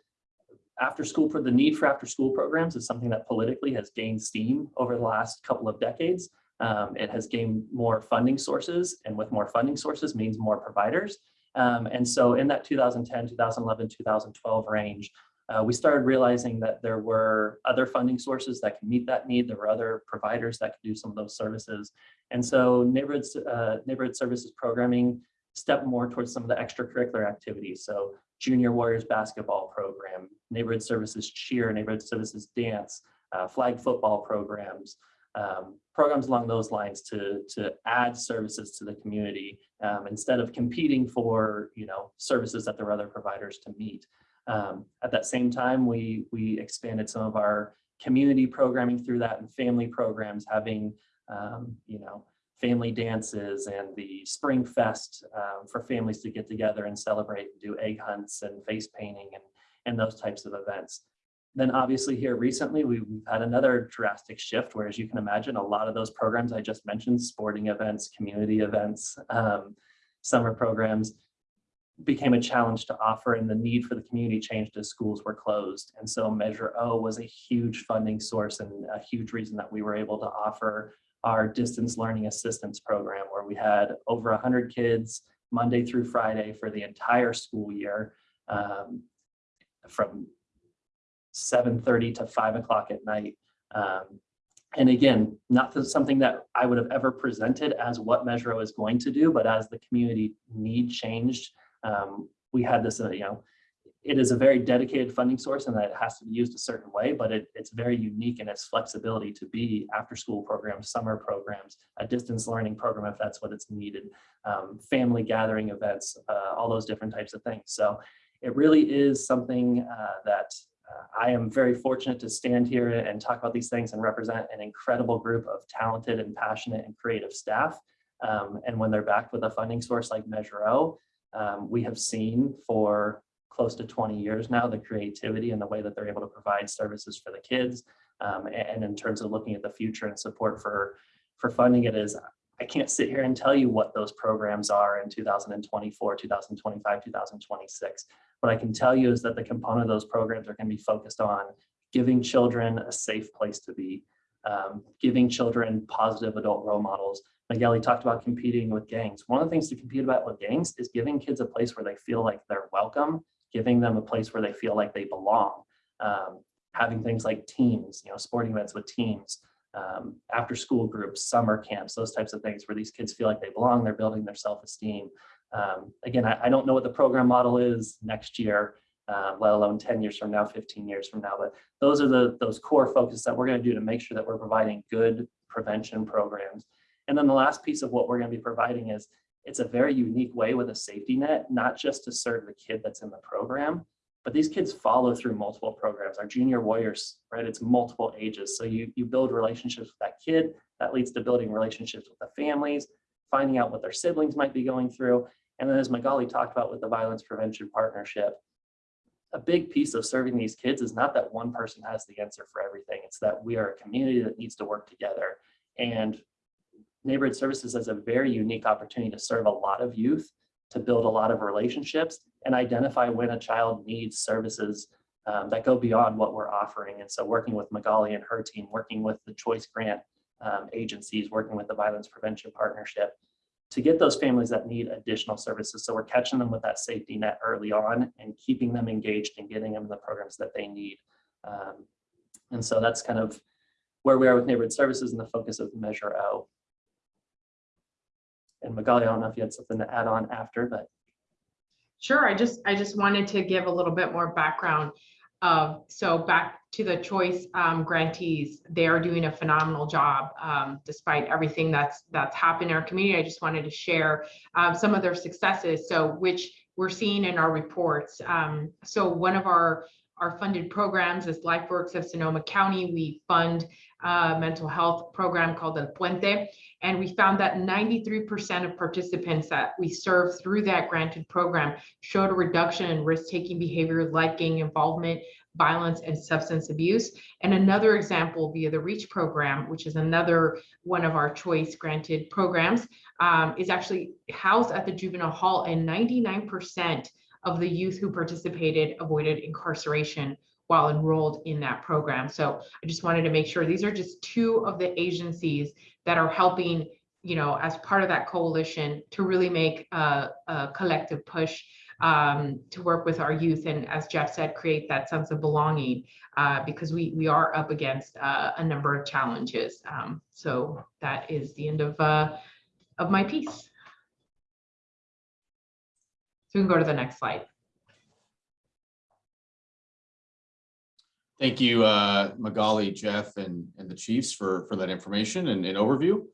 after school, for the need for after school programs is something that politically has gained steam over the last couple of decades. Um, it has gained more funding sources and with more funding sources means more providers. Um, and so in that 2010, 2011, 2012 range, uh, we started realizing that there were other funding sources that can meet that need. There were other providers that could do some of those services. And so neighborhood, uh, neighborhood services programming stepped more towards some of the extracurricular activities. So junior warriors basketball program, neighborhood services cheer, neighborhood services dance, uh, flag football programs, um, programs along those lines to, to add services to the community um, instead of competing for you know services that there are other providers to meet. Um, at that same time, we, we expanded some of our community programming through that and family programs having um, you know family dances and the spring fest um, for families to get together and celebrate and do egg hunts and face painting and, and those types of events. Then obviously here recently, we've had another drastic shift, where as you can imagine, a lot of those programs I just mentioned, sporting events, community events, um, summer programs, became a challenge to offer and the need for the community changed as schools were closed. And so Measure O was a huge funding source and a huge reason that we were able to offer our distance learning assistance program where we had over 100 kids Monday through Friday for the entire school year um, from 7:30 to 5 o'clock at night. Um, and again, not something that I would have ever presented as what Measure O is going to do, but as the community need changed, um, we had this, uh, you know, it is a very dedicated funding source and that it has to be used a certain way, but it, it's very unique in its flexibility to be after-school programs, summer programs, a distance learning program if that's what it's needed, um, family gathering events, uh, all those different types of things. So it really is something uh, that I am very fortunate to stand here and talk about these things and represent an incredible group of talented and passionate and creative staff. Um, and when they're backed with a funding source like Measure O, um, we have seen for close to 20 years now the creativity and the way that they're able to provide services for the kids. Um, and, in terms of looking at the future and support for, for funding it is, I can't sit here and tell you what those programs are in 2024, 2025, 2026. What I can tell you is that the component of those programs are going to be focused on giving children a safe place to be, um, giving children positive adult role models. Magali talked about competing with gangs. One of the things to compete about with gangs is giving kids a place where they feel like they're welcome, giving them a place where they feel like they belong. Um, having things like teams, you know, sporting events with teams, um, after school groups, summer camps, those types of things where these kids feel like they belong, they're building their self-esteem. Um, again, I, I, don't know what the program model is next year, uh, let alone 10 years from now, 15 years from now, but those are the those core focus that we're gonna do to make sure that we're providing good prevention programs. And then the last piece of what we're gonna be providing is it's a very unique way with a safety net, not just to serve the kid that's in the program, but these kids follow through multiple programs. Our junior warriors, right? It's multiple ages. So you, you build relationships with that kid, that leads to building relationships with the families, finding out what their siblings might be going through. And then as Magali talked about with the Violence Prevention Partnership, a big piece of serving these kids is not that one person has the answer for everything. It's that we are a community that needs to work together. And neighborhood services has a very unique opportunity to serve a lot of youth, to build a lot of relationships and identify when a child needs services um, that go beyond what we're offering. And so working with Magali and her team, working with the choice grant um, agencies, working with the Violence Prevention Partnership to get those families that need additional services. So we're catching them with that safety net early on and keeping them engaged and getting them the programs that they need. Um, and so that's kind of where we are with neighborhood services and the focus of Measure O. And Magali, I don't know if you had something to add on after, but Sure, I just, I just wanted to give a little bit more background. of so back to the choice um, grantees, they are doing a phenomenal job um, despite everything that's that's happened in our community. I just wanted to share um, some of their successes, so which we're seeing in our reports. Um, so one of our our funded programs is LifeWorks of Sonoma County. We fund a mental health program called El Puente. And we found that 93% of participants that we serve through that granted program showed a reduction in risk-taking behavior like gang involvement, violence, and substance abuse. And another example via the REACH program, which is another one of our choice granted programs, um, is actually housed at the juvenile hall and 99% of the youth who participated avoided incarceration while enrolled in that program. So I just wanted to make sure these are just two of the agencies that are helping, you know, as part of that coalition to really make a, a collective push um, to work with our youth and as Jeff said, create that sense of belonging uh, because we we are up against uh, a number of challenges. Um, so that is the end of uh, of my piece. So we can go to the next slide. Thank you, uh, Magali, Jeff, and, and the chiefs for, for that information and, and overview.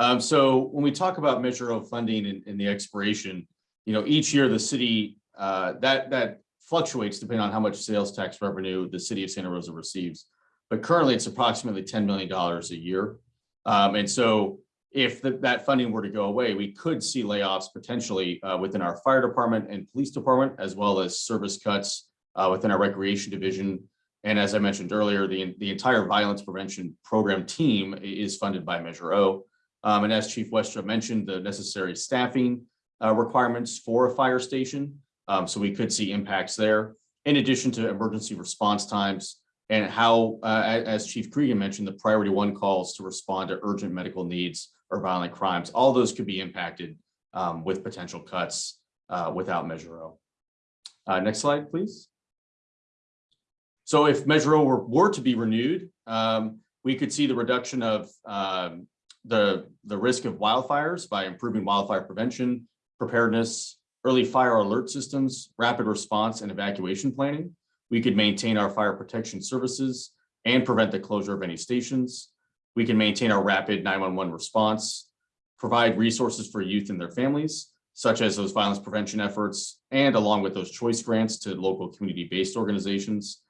Um, so when we talk about Measure O funding and, and the expiration, you know, each year the city, uh, that, that fluctuates depending on how much sales tax revenue the city of Santa Rosa receives. But currently it's approximately $10 million a year. Um, and so if the, that funding were to go away, we could see layoffs potentially uh, within our fire department and police department, as well as service cuts uh, within our recreation division. And as I mentioned earlier, the, the entire violence prevention program team is funded by Measure O. Um, and as Chief Westrope mentioned, the necessary staffing uh, requirements for a fire station Um, so we could see impacts there, in addition to emergency response times and how, uh, as Chief Cregan mentioned, the priority one calls to respond to urgent medical needs or violent crimes. All those could be impacted um, with potential cuts uh, without Measure O. Uh, next slide, please. So if Measure O were, were to be renewed, um, we could see the reduction of um, the, the risk of wildfires by improving wildfire prevention, preparedness, early fire alert systems, rapid response and evacuation planning. We could maintain our fire protection services and prevent the closure of any stations. We can maintain our rapid 911 response, provide resources for youth and their families, such as those violence prevention efforts, and along with those choice grants to local community-based organizations.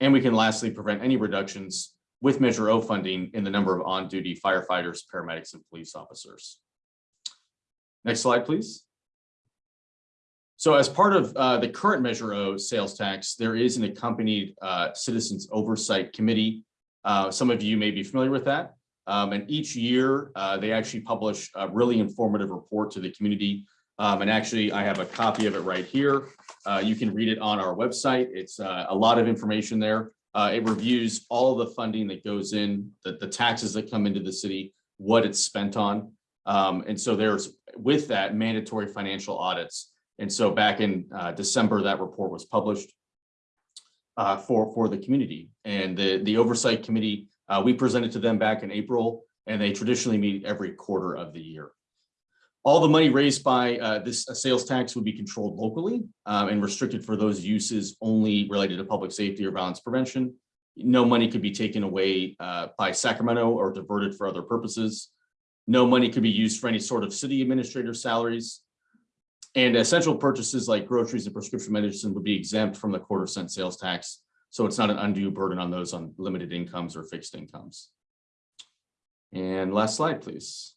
And we can lastly prevent any reductions with Measure O funding in the number of on-duty firefighters, paramedics, and police officers. Next slide, please. So as part of uh, the current Measure O sales tax, there is an accompanied uh, Citizens Oversight Committee. Uh, Some of you may be familiar with that. Um, And each year, uh, they actually publish a really informative report to the community. Um, And actually, I have a copy of it right here. Uh, You can read it on our website. It's uh, a lot of information there. Uh, It reviews all the funding that goes in, the the taxes that come into the city, what it's spent on. Um, And so there's, with that, mandatory financial audits. And so back in uh, December, that report was published uh, for, for the community. And the, the oversight committee, uh, we presented to them back in April, and they traditionally meet every quarter of the year. All the money raised by uh, this uh, sales tax would be controlled locally um, and restricted for those uses only related to public safety or violence prevention. No money could be taken away uh, by Sacramento or diverted for other purposes. No money could be used for any sort of city administrator salaries. And essential purchases like groceries and prescription medicine would be exempt from the quarter cent sales tax. So it's not an undue burden on those on limited incomes or fixed incomes. And last slide, please.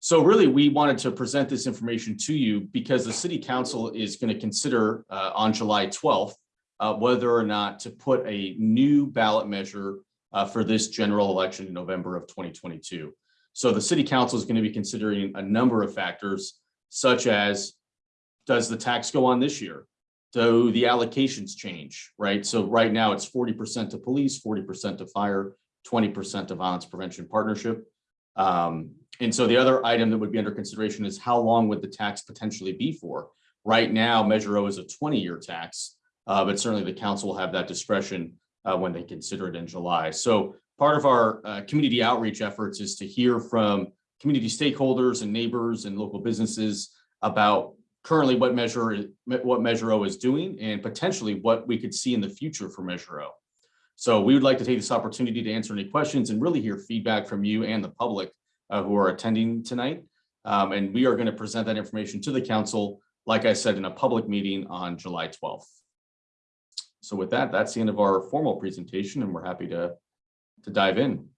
So really, we wanted to present this information to you because the city council is going to consider uh, on July 12th uh, whether or not to put a new ballot measure uh, for this general election in November of 2022. So the city council is going to be considering a number of factors such as, does the tax go on this year? Do the allocations change, right? So right now it's forty percent to police, forty percent to fire, twenty percent to violence prevention partnership. Um, and so the other item that would be under consideration is how long would the tax potentially be for? Right now, Measure O is a twenty-year tax, uh, but certainly the council will have that discretion uh, when they consider it in July. So part of our uh, community outreach efforts is to hear from community stakeholders and neighbors and local businesses about currently what measure, what Measure O is doing and potentially what we could see in the future for Measure O. So we would like to take this opportunity to answer any questions and really hear feedback from you and the public uh, who are attending tonight. Um, and we are going to present that information to the council, like I said, in a public meeting on July 12th. So with that, that's the end of our formal presentation and we're happy to, to dive in.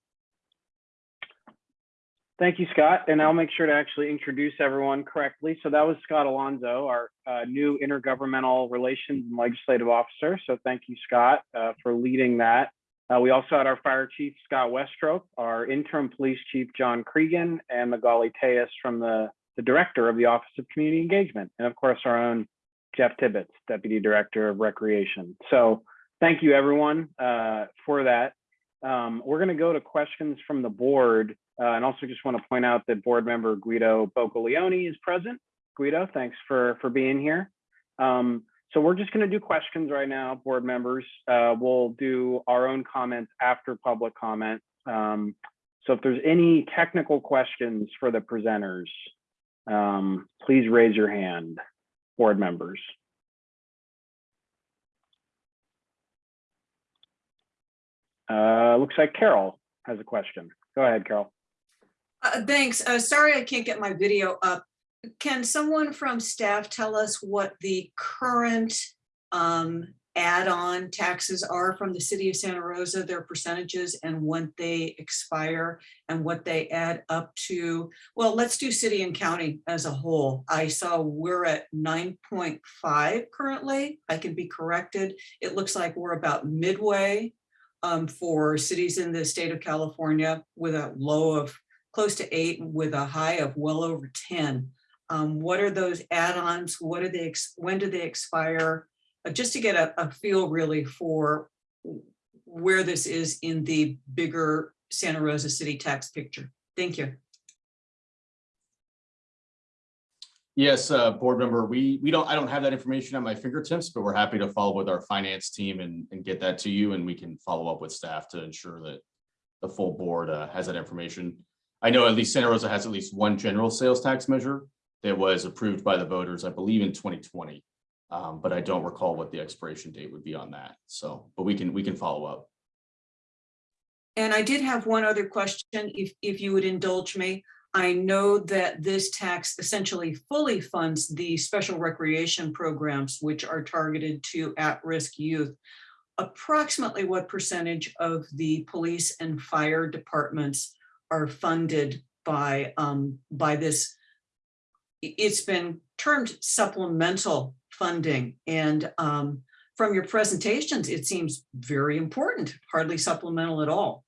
Thank you, Scott. And I'll make sure to actually introduce everyone correctly. So that was Scott Alonso, our uh, new intergovernmental relations and legislative officer. So thank you, Scott, uh, for leading that. Uh, we also had our fire chief, Scott Westrope, our interim police chief, John Cregan, and Magali Telles from the, the director of the Office of Community Engagement. And of course, our own Jeff Tibbetts, Deputy Director of Recreation. So thank you, everyone, uh, for that. Um, we're going to go to questions from the board. Uh, and also just want to point out that board member Guido Bocolioni is present. Guido, thanks for, for being here. Um, so we're just going to do questions right now, board members. Uh, we'll do our own comments after public comment. Um, so if there's any technical questions for the presenters, um, please raise your hand, board members. Uh, looks like Carol has a question. Go ahead, Carol. Uh, thanks. Uh, sorry, I can't get my video up. Can someone from staff tell us what the current um, add-on taxes are from the city of Santa Rosa, their percentages and when they expire and what they add up to? Well, let's do city and county as a whole. I saw we're at nine point five currently. I can be corrected. It looks like we're about midway um, for cities in the state of California with a low of close to eight with a high of well over 10. Um, what are those add-ons? What are they, when do they expire? Uh, Just to get a, a feel really for where this is in the bigger Santa Rosa city tax picture. Thank you. Yes, uh, board member, we, we don't, I don't have that information at my fingertips, but we're happy to follow with our finance team and, and get that to you and we can follow up with staff to ensure that the full board, uh, has that information. I know at least Santa Rosa has at least one general sales tax measure that was approved by the voters, I believe in twenty twenty. Um, but I don't recall what the expiration date would be on that. So, but we can, we can follow up. And I did have one other question, if, if you would indulge me. I know that this tax essentially fully funds the special recreation programs which are targeted to at-risk youth. Approximately what percentage of the police and fire departments are funded by, um, by this? It's been termed supplemental funding and, um, from your presentations, it seems very important, hardly supplemental at all.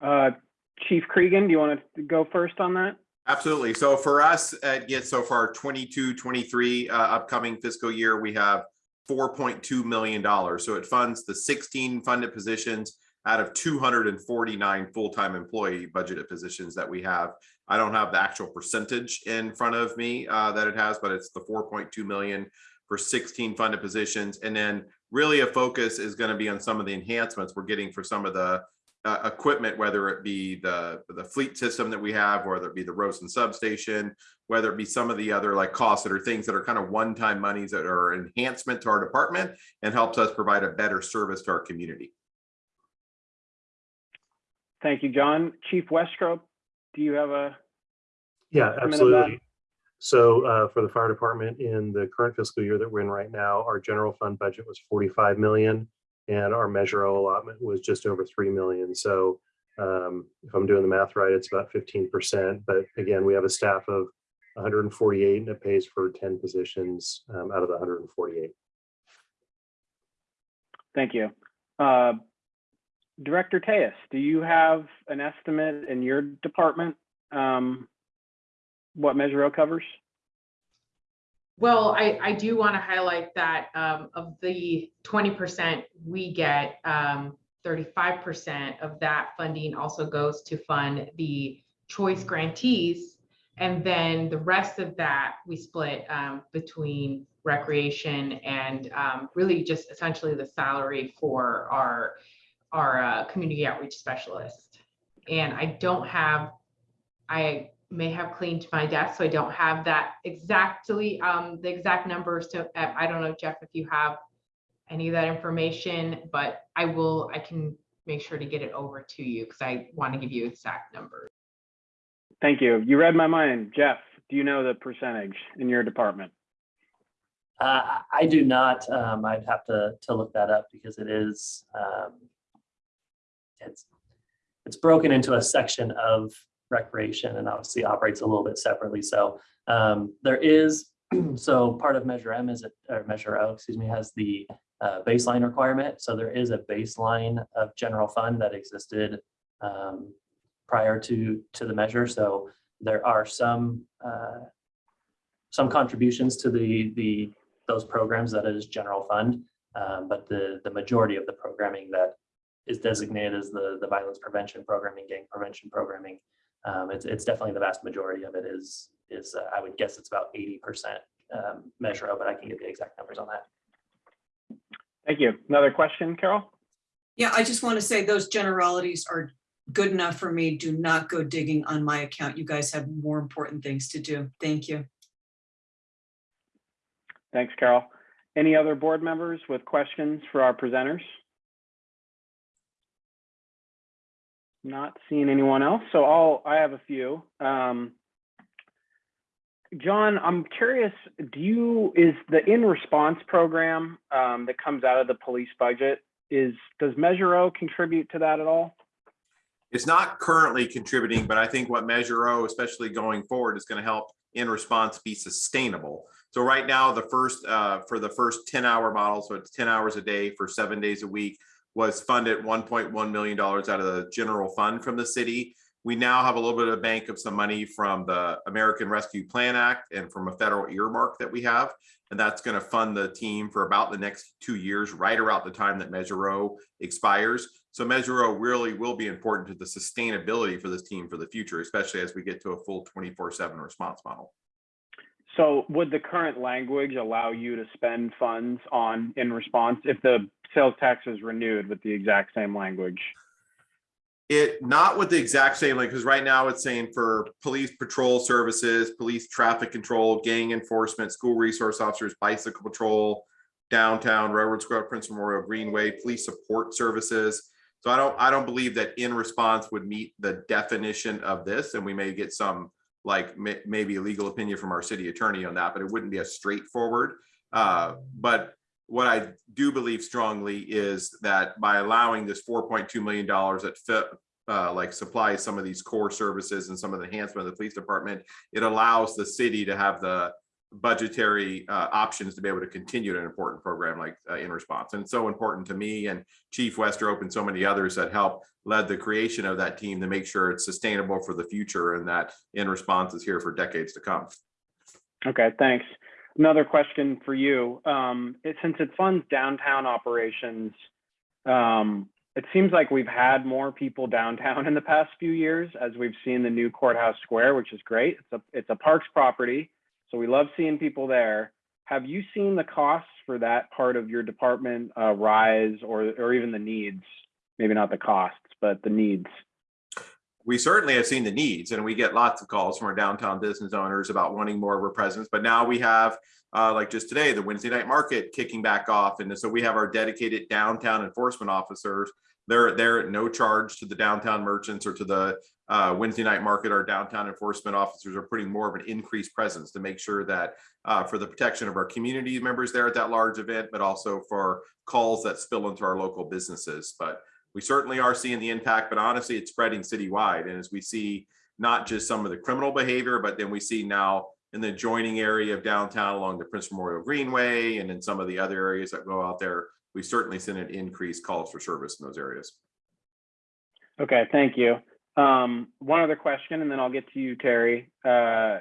Uh, Chief Cregan, do you want to go first on that? Absolutely. So for us, uh, yeah, so far our 22, 23 uh, upcoming fiscal year, we have four point two million dollars. So it funds the sixteen funded positions out of two hundred and forty-nine full-time employee budgeted positions that we have. I don't have the actual percentage in front of me uh, that it has, but it's the four point two million for sixteen funded positions. And then really a focus is going to be on some of the enhancements we're getting for some of the uh, equipment, whether it be the, the fleet system that we have, whether it be the Roseland substation, whether it be some of the other like costs that are things that are kind of one-time monies that are enhancement to our department and helps us provide a better service to our community. Thank you, John. Chief Westrope, do you have a, Yeah, Comment on that? absolutely. So uh, for the fire department in the current fiscal year that we're in right now, our general fund budget was 45 million and our Measure O allotment was just over 3 million. So um, if I'm doing the math right, it's about 15%. But again, we have a staff of 148 and it pays for 10 positions um, out of the 148. thank you. Uh, Director Telles, do you have an estimate in your department? um, What Measure O covers? Well, I, I do want to highlight that um, of the twenty percent we get, um, thirty-five percent of that funding also goes to fund the choice grantees. And then the rest of that we split um, between recreation and um, really just essentially the salary for our, our uh, community outreach specialist. And I don't have, I may have cleaned my desk, so I don't have that exactly, um, the exact numbers to, I I don't know, Jeff, if you have any of that information, but I will, I can make sure to get it over to you because I want to give you exact numbers. Thank you. You read my mind. Jeff, do you know the percentage in your department? Uh, I do not, um, I'd have to, to look that up because it is, um, it's, it's broken into a section of recreation and obviously operates a little bit separately. So, um, there is, so part of Measure M is, a- or Measure O, excuse me, has the, uh, baseline requirement. So there is a baseline of general fund that existed, um, prior to, to the measure. So there are some, uh, some contributions to the, the, those programs that is general fund. Um, but the, the majority of the programming that is designated as the, the violence prevention programming, gang prevention programming. Um, it's, it's definitely the vast majority of it is, is, uh, I would guess it's about eighty percent, um, Measure O, but I can get the exact numbers on that. Thank you. Another question, Carol? Yeah, I just want to say those generalities are good enough for me. Do not go digging on my account. You guys have more important things to do. Thank you. Thanks, Carol. Any other board members with questions for our presenters? Not seeing anyone else, so I'll, I have a few. Um, John, I'm curious, do you, is the in response program um, that comes out of the police budget, is, does Measure O contribute to that at all? It's not currently contributing, but I think what Measure O, especially going forward, is going to help in response be sustainable. So right now, the first, uh, for the first ten hour model, so it's ten hours a day for seven days a week, was funded one point one million dollars out of the general fund from the city. We now have a little bit of a bank of some money from the American Rescue Plan Act and from a federal earmark that we have. And that's going to fund the team for about the next two years, right around the time that Measure O expires. So Measure O really will be important to the sustainability for this team for the future, especially as we get to a full 24/7 response model. So would the current language allow you to spend funds on in response if the sales tax renewed with the exact same language? It, not with the exact same, like, because right now it's saying for police patrol services, police traffic control, gang enforcement, school resource officers, bicycle patrol, downtown, Railroad Square, Prince Memorial Greenway, police support services. So I don't, I don't believe that in response would meet the definition of this, and we may get some like may, maybe a legal opinion from our city attorney on that, but it wouldn't be as straightforward. Uh, but what I do believe strongly is that by allowing this four point two million dollars that fit, uh, like supplies some of these core services and some of the enhancement of the police department, it allows the city to have the budgetary uh, options to be able to continue an important program like uh, in response. And so important to me and Chief Westrope and so many others that helped led the creation of that team to make sure it's sustainable for the future and that in response is here for decades to come. Okay, thanks. Another question for you. Um, since it funds downtown operations, um, it seems like we've had more people downtown in the past few years as we've seen the new courthouse square, which is great. It's a it's a parks property, so we love seeing people there. Have you seen the costs for that part of your department uh, rise, or or even the needs? Maybe not the costs, but the needs. We certainly have seen the needs and we get lots of calls from our downtown business owners about wanting more of a presence. But now we have, uh, like just today, the Wednesday night market kicking back off. And so we have our dedicated downtown enforcement officers. They're they're at no charge to the downtown merchants or to the uh, Wednesday night market. Our downtown enforcement officers are putting more of an increased presence to make sure that uh, for the protection of our community members there at that large event, but also for calls that spill into our local businesses. But we certainly are seeing the impact, but honestly, it's spreading citywide. And as we see not just some of the criminal behavior, but then we see now in the adjoining area of downtown along the Prince Memorial Greenway and in some of the other areas that go out there, we've certainly seen an increased calls for service in those areas. Okay, thank you. Um, one other question, and then I'll get to you, Terry. Uh,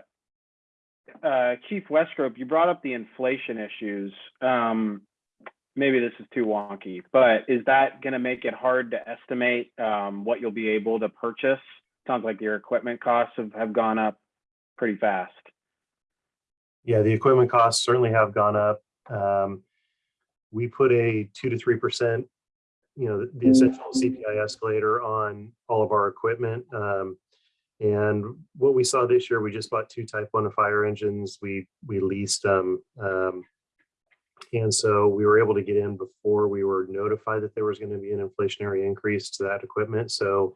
uh, Chief Westrope, you brought up the inflation issues. Um, maybe this is too wonky, but is that going to make it hard to estimate um, what you'll be able to purchase? Sounds like your equipment costs have, have gone up pretty fast. Yeah, the equipment costs certainly have gone up. Um, we put a two to three percent, you know, the essential CPI escalator on all of our equipment. Um, and what we saw this year, we just bought two Type One fire engines. We we leased them, um, and so we were able to get in before we were notified that there was going to be an inflationary increase to that equipment. So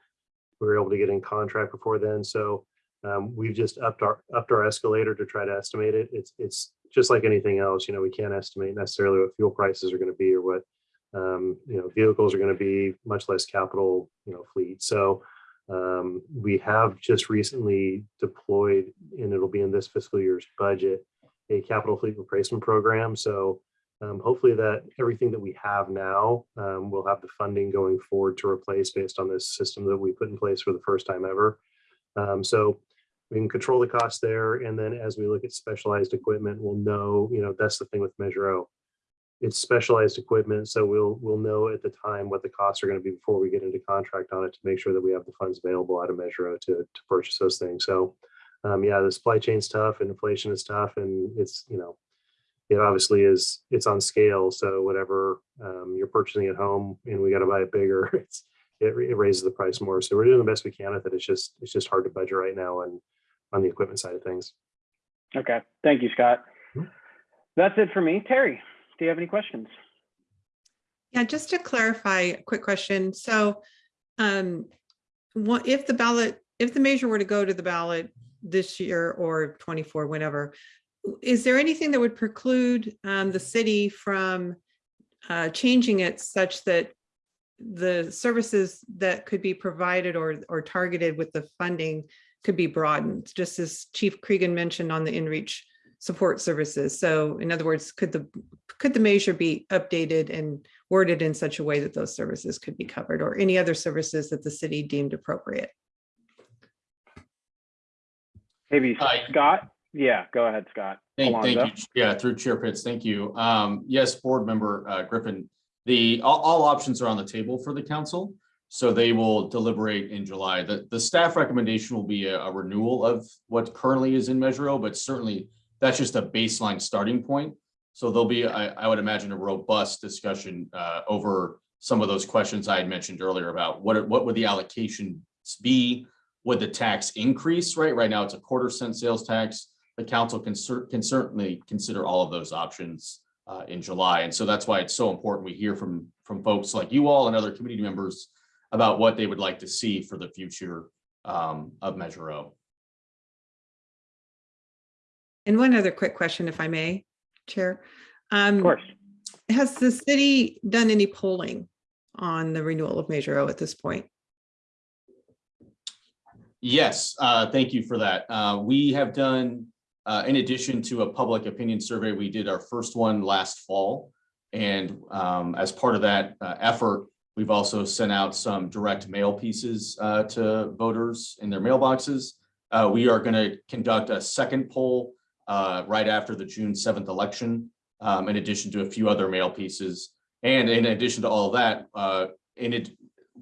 we were able to get in contract before then. So um, we've just upped our upped our escalator to try to estimate it. It's it's just like anything else. You know, we can't estimate necessarily what fuel prices are going to be or what um, you know vehicles are going to be, much less capital you know fleet. So um, we have just recently deployed, and it'll be in this fiscal year's budget, a capital fleet replacement program. So um, hopefully that everything that we have now um, will have the funding going forward to replace based on this system that we put in place for the first time ever. Um, so we can control the cost there. And then as we look at specialized equipment, we'll know, you know, that's the thing with Measure O. It's specialized equipment, so we'll we'll know at the time what the costs are going to be before we get into contract on it to make sure that we have the funds available out of Measure O to, to purchase those things. So um, yeah, the supply chain's tough and inflation is tough and it's, you know, it obviously is, it's on scale. So whatever um, you're purchasing at home and we got to buy it bigger, it's, it, it raises the price more. So we're doing the best we can with it. It's just, it's just hard to budget right now and on the equipment side of things. Okay, thank you, Scott. Mhm. That's it for me. Terry, do you have any questions? Yeah, just to clarify, a quick question. So um, what if the ballot, if the measure were to go to the ballot this year or 24, whenever, is there anything that would preclude um, the city from uh, changing it such that the services that could be provided or, or targeted with the funding could be broadened, just as Chief Cregan mentioned on the InReach support services. So in other words, could the, could the measure be updated and worded in such a way that those services could be covered or any other services that the city deemed appropriate? Maybe Hi. Scott? Yeah, go ahead, Scott. Thank, thank you. Yeah, through Chair Pitts, thank you. Um, yes, Board Member uh, Griffin, the, all, all options are on the table for the council. So they will deliberate in July. The, the staff recommendation will be a, a renewal of what currently is in Measure O, but certainly that's just a baseline starting point. So there'll be, I, I would imagine, a robust discussion uh, over some of those questions I had mentioned earlier about what, what would the allocations be? Would the tax increase, right? Right now, it's a quarter cent sales tax the council can cer- can certainly consider all of those options uh, in July. And so that's why it's so important we hear from, from folks like you all and other community members about what they would like to see for the future um, of Measure O. And one other quick question, if I may, Chair. Um, Of course. Has the city done any polling on the renewal of Measure O at this point? Yes, uh, thank you for that. Uh, we have done, uh, in addition to a public opinion survey, we did our first one last fall. And um, as part of that uh, effort, we've also sent out some direct mail pieces uh, to voters in their mailboxes. Uh, we are going to conduct a second poll uh, right after the June 7th election, um, in addition to a few other mail pieces. And in addition to all that, uh, in it,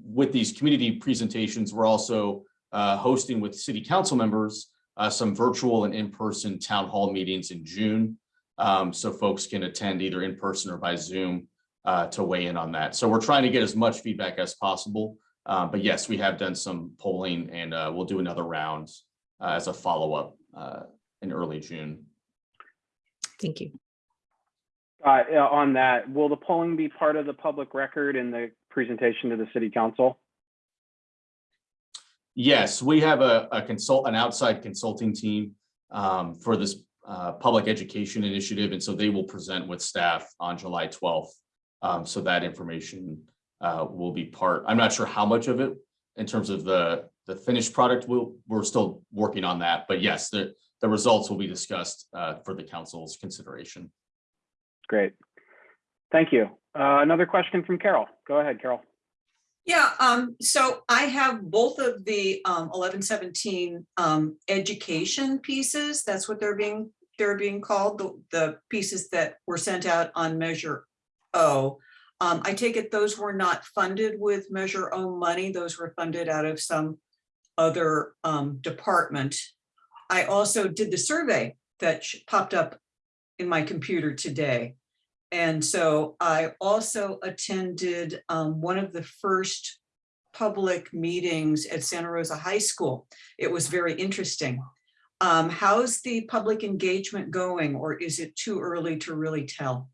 with these community presentations, we're also hosting with city council members uh, some virtual and in-person town hall meetings in June. Um, so folks can attend either in person or by Zoom uh, to weigh in on that. So we're trying to get as much feedback as possible. Uh, but yes, we have done some polling and uh, we'll do another round uh, as a follow-up uh, in early June. Thank you. Uh, on that, will the polling be part of the public record in the presentation to the city council? Yes, we have a, a consult, an outside consulting team um, for this uh, public education initiative, and so they will present with staff on July twelfth. Um, so that information uh, will be part, I'm not sure how much of it in terms of the, the finished product, we'll, we're still working on that, but yes, the, the results will be discussed uh, for the council's consideration. Great. Thank you. Uh, Another question from Carol. Go ahead, Carol. Yeah, um, so I have both of the um eleven seventeen um education pieces. That's what they're being, they're being called, the the pieces that were sent out on Measure O. Um, I take it those were not funded with Measure O money. Those were funded out of some other um department. I also did the survey that popped up in my computer today. And so I also attended um, one of the first public meetings at Santa Rosa High School. It was very interesting. Um, how's the public engagement going, or is it too early to really tell?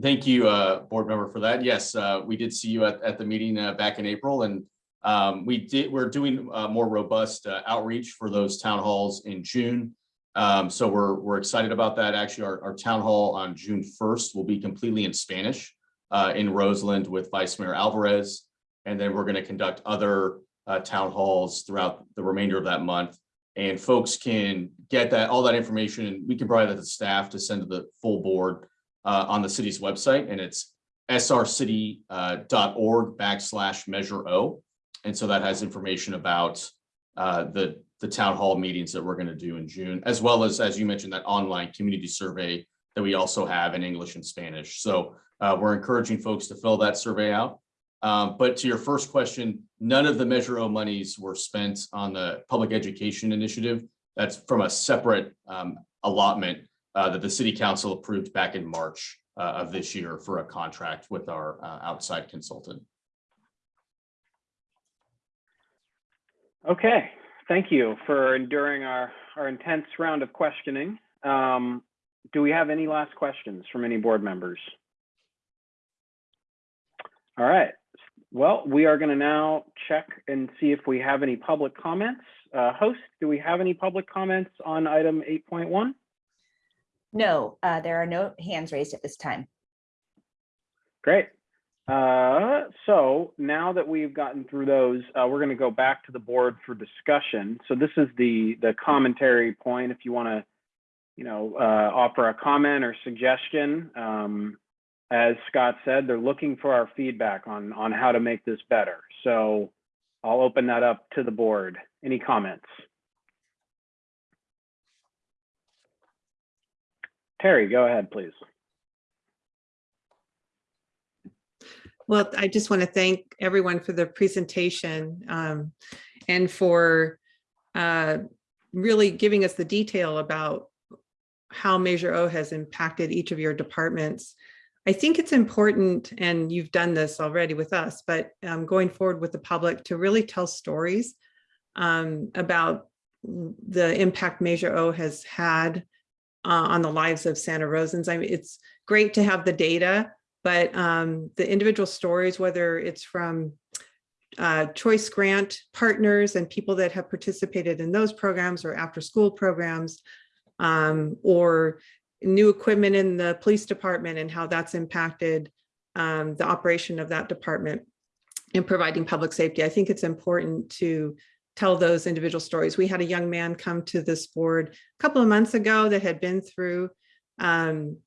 Thank you, uh, board member for that. Yes, uh, we did see you at, at the meeting, uh, back in April and, um, we did, we're doing, uh, more robust uh, outreach for those town halls in June. Um, so we're, we're excited about that. Actually, our, our town hall on June first will be completely in Spanish, uh, in Roseland with Vice Mayor Alvarez. And then we're going to conduct other, uh, town halls throughout the remainder of that month. And folks can get that, all that information, and we can provide that to staff to send to the full board uh, on the city's website and it's srcity.org backslash measure O. And so that has information about uh, the, the town hall meetings that we're going to do in June, as well as, as you mentioned, that online community survey that we also have in English and Spanish. So uh, we're encouraging folks to fill that survey out. Um, but to your first question, none of the Measure O monies were spent on the public education initiative. That's from a separate um, allotment uh, that the city council approved back in March uh, of this year for a contract with our uh, outside consultant. Okay, thank you for enduring our, our intense round of questioning. Um, Do we have any last questions from any board members? All right, well, we are going to now check and see if we have any public comments. Uh, Host, do we have any public comments on item 8.1? No, uh, there are no hands raised at this time. Great. Uh, so now that we've gotten through those, uh, we're going to go back to the board for discussion. So this is the the commentary point. If you want to, you know, uh, offer a comment or suggestion, um, as Scott said, they're looking for our feedback on on how to make this better. So I'll open that up to the board. Any comments? Terry, go ahead, please. Well, I just want to thank everyone for the presentation um, and for uh, really giving us the detail about how Measure O has impacted each of your departments. I think it's important, and you've done this already with us, but um, going forward with the public to really tell stories um, about the impact Measure O has had uh, on the lives of Santa Rosans. I mean, it's great to have the data, but um, the individual stories, whether it's from uh, choice grant partners and people that have participated in those programs or after school programs, um, or new equipment in the police department and how that's impacted um, the operation of that department in providing public safety. I think it's important to tell those individual stories. We had a young man come to this board a couple of months ago that had been through um,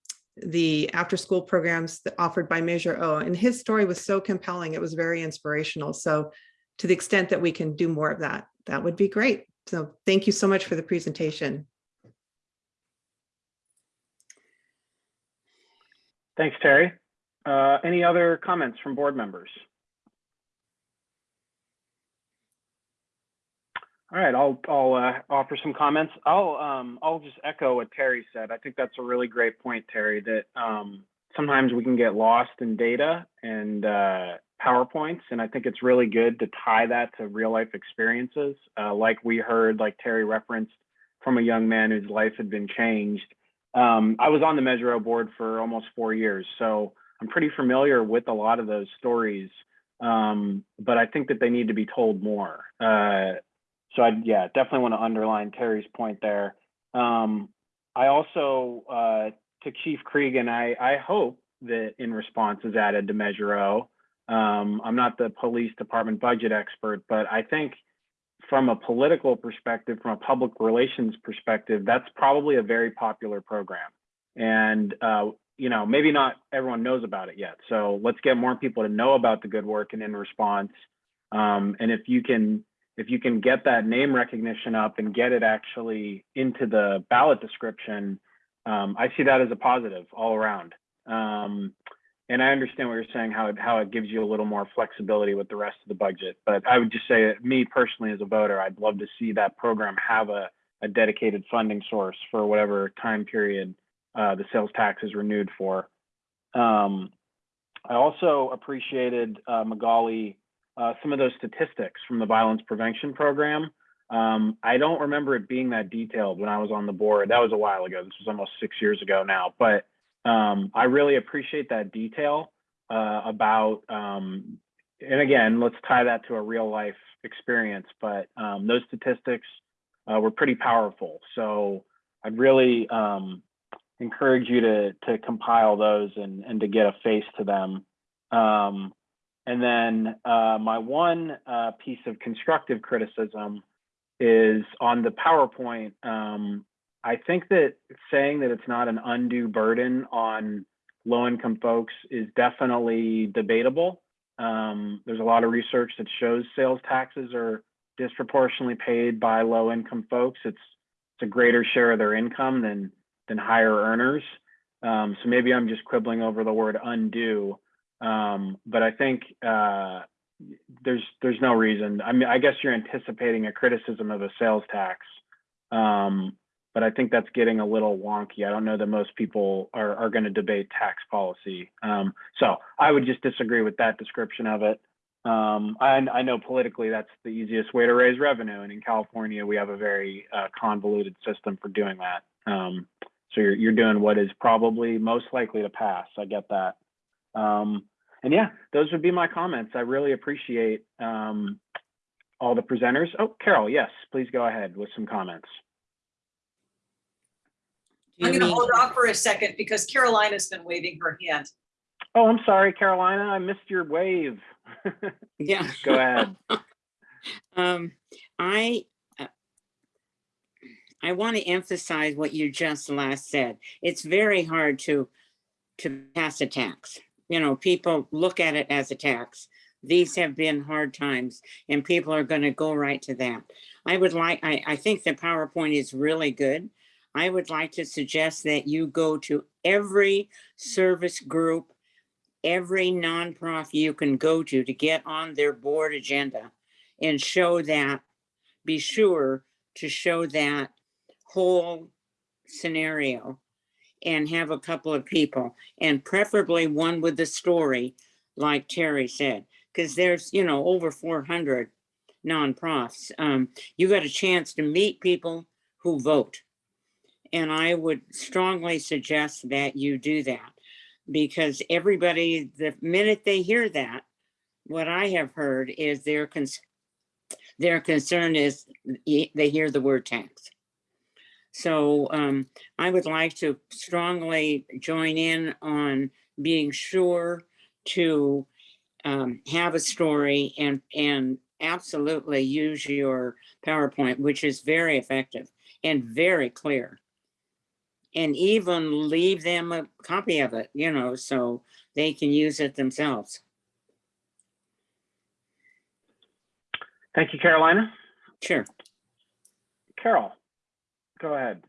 the after school programs offered by Measure O. And his story was so compelling. It was very inspirational. So to the extent that we can do more of that, that would be great. So thank you so much for the presentation. Thanks, Terry. Uh, Any other comments from board members? All right, I'll, I'll uh, offer some comments. I'll, um, I'll just echo what Terry said. I think that's a really great point, Terry, that um, sometimes we can get lost in data and uh, PowerPoints, and I think it's really good to tie that to real life experiences. Uh, like we heard, like Terry referenced from a young man whose life had been changed. Um, I was on the Measure O board for almost four years, so I'm pretty familiar with a lot of those stories. Um, but I think that they need to be told more. Uh, so I, yeah, definitely want to underline Terry's point there. Um, I also, uh, to Chief Cregan, I, I hope that in response is added to Measure O. Um, I'm not the police department budget expert, but I think from a political perspective, from a public relations perspective, that's probably a very popular program. And, uh, you know, maybe not everyone knows about it yet. So let's get more people to know about the good work and in response. Um, and if you can, if you can get that name recognition up and get it actually into the ballot description, um, I see that as a positive all around. Um, and I understand what you're saying, how it, how it gives you a little more flexibility with the rest of the budget. But I would just say, me personally as a voter, I'd love to see that program have a, a dedicated funding source for whatever time period uh, the sales tax is renewed for. Um, I also appreciated uh, Magali uh, some of those statistics from the violence prevention program. Um, I don't remember it being that detailed when I was on the board. That was a while ago. This was almost six years ago now. But um, I really appreciate that detail uh, about, um, and again, let's tie that to a real life experience. But um, those statistics uh, were pretty powerful. So I'd really um, encourage you to to compile those and and to get a face to them. Um, and then uh, my one uh, piece of constructive criticism is on the PowerPoint. Um, I think that saying that it's not an undue burden on low-income folks is definitely debatable. Um, there's a lot of research that shows sales taxes are disproportionately paid by low-income folks. It's it's a greater share of their income than than higher earners. Um, so maybe I'm just quibbling over the word undue. Um, but I think uh, there's there's no reason. I mean, I guess you're anticipating a criticism of a sales tax, um, but I think that's getting a little wonky. I don't know that most people are are going to debate tax policy. Um, so I would just disagree with that description of it. Um, I, I know politically that's the easiest way to raise revenue, and in California we have a very uh, convoluted system for doing that. Um, so you're you're doing what is probably most likely to pass. I get that. Um, and yeah, those would be my comments. I really appreciate um, all the presenters. Oh, Carol, yes, please go ahead with some comments. I'm going to hold off for a second because Carolina's been waving her hand. Oh, I'm sorry, Carolina, I missed your wave. Yeah. go ahead. Um, I, uh, I want to emphasize what you just last said. It's very hard to, to pass a tax. You know, people look at it as a tax these have been hard times and people are going to go right to that. I would like, I, I think the PowerPoint is really good. I would like to suggest that you go to every service group, every nonprofit you can go to to get on their board agenda and show that, be sure to show that whole scenario and have a couple of people and preferably one with the story, like Terry said, because there's, you know, over 400 nonprofits. Um, you got a chance to meet people who vote. And I would strongly suggest that you do that because everybody, the minute they hear that, what I have heard is their cons their concern is they hear the word tax. So um, I would like to strongly join in on being sure to um, have a story and, and absolutely use your PowerPoint, which is very effective and very clear. And even leave them a copy of it, you know, so they can use it themselves. Thank you, Carolina. Sure. Carol, go ahead.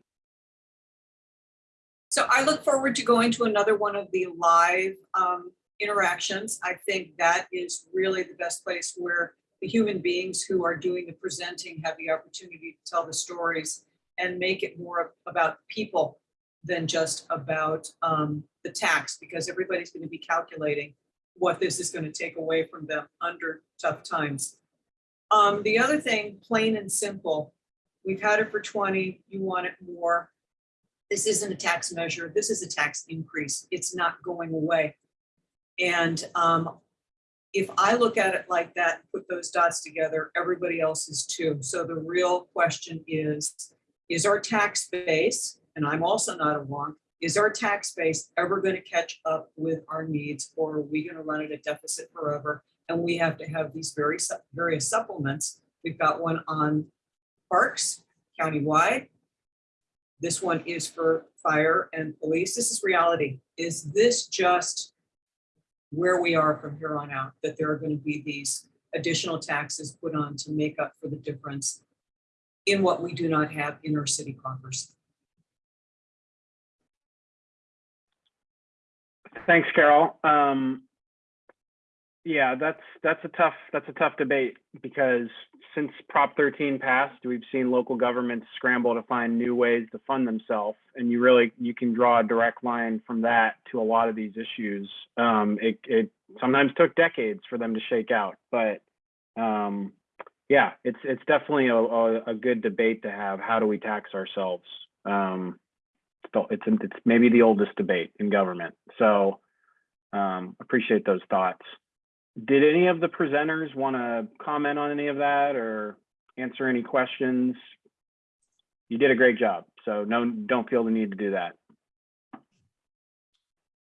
So I look forward to going to another one of the live um, interactions. I think that is really the best place where the human beings who are doing the presenting have the opportunity to tell the stories and make it more about people than just about um, the tax, because everybody's going to be calculating what this is going to take away from them under tough times. Um, the other thing, plain and simple, we've had it for 20, you want it more. This isn't a tax measure. This is a tax increase. It's not going away. And um, if I look at it like that, put those dots together, everybody else is too. So the real question is, is our tax base, and I'm also not a wonk, is our tax base ever going to catch up with our needs or are we going to run at a deficit forever? And we have to have these very various supplements. We've got one on parks countywide. This one is for fire and police. This is reality. Is this just where we are from here on out, that there are going to be these additional taxes put on to make up for the difference in what we do not have in our city coffers? Thanks, Carol. Um, yeah, that's that's a tough that's a tough debate because since Prop 13 passed, we've seen local governments scramble to find new ways to fund themselves, and you really you can draw a direct line from that to a lot of these issues. Um, it it sometimes took decades for them to shake out, but um, yeah, it's it's definitely a, a, a good debate to have. How do we tax ourselves? Um, it's it's maybe the oldest debate in government. So um, appreciate those thoughts. Did any of the presenters want to comment on any of that or answer any questions? You did a great job, so no, don't feel the need to do that.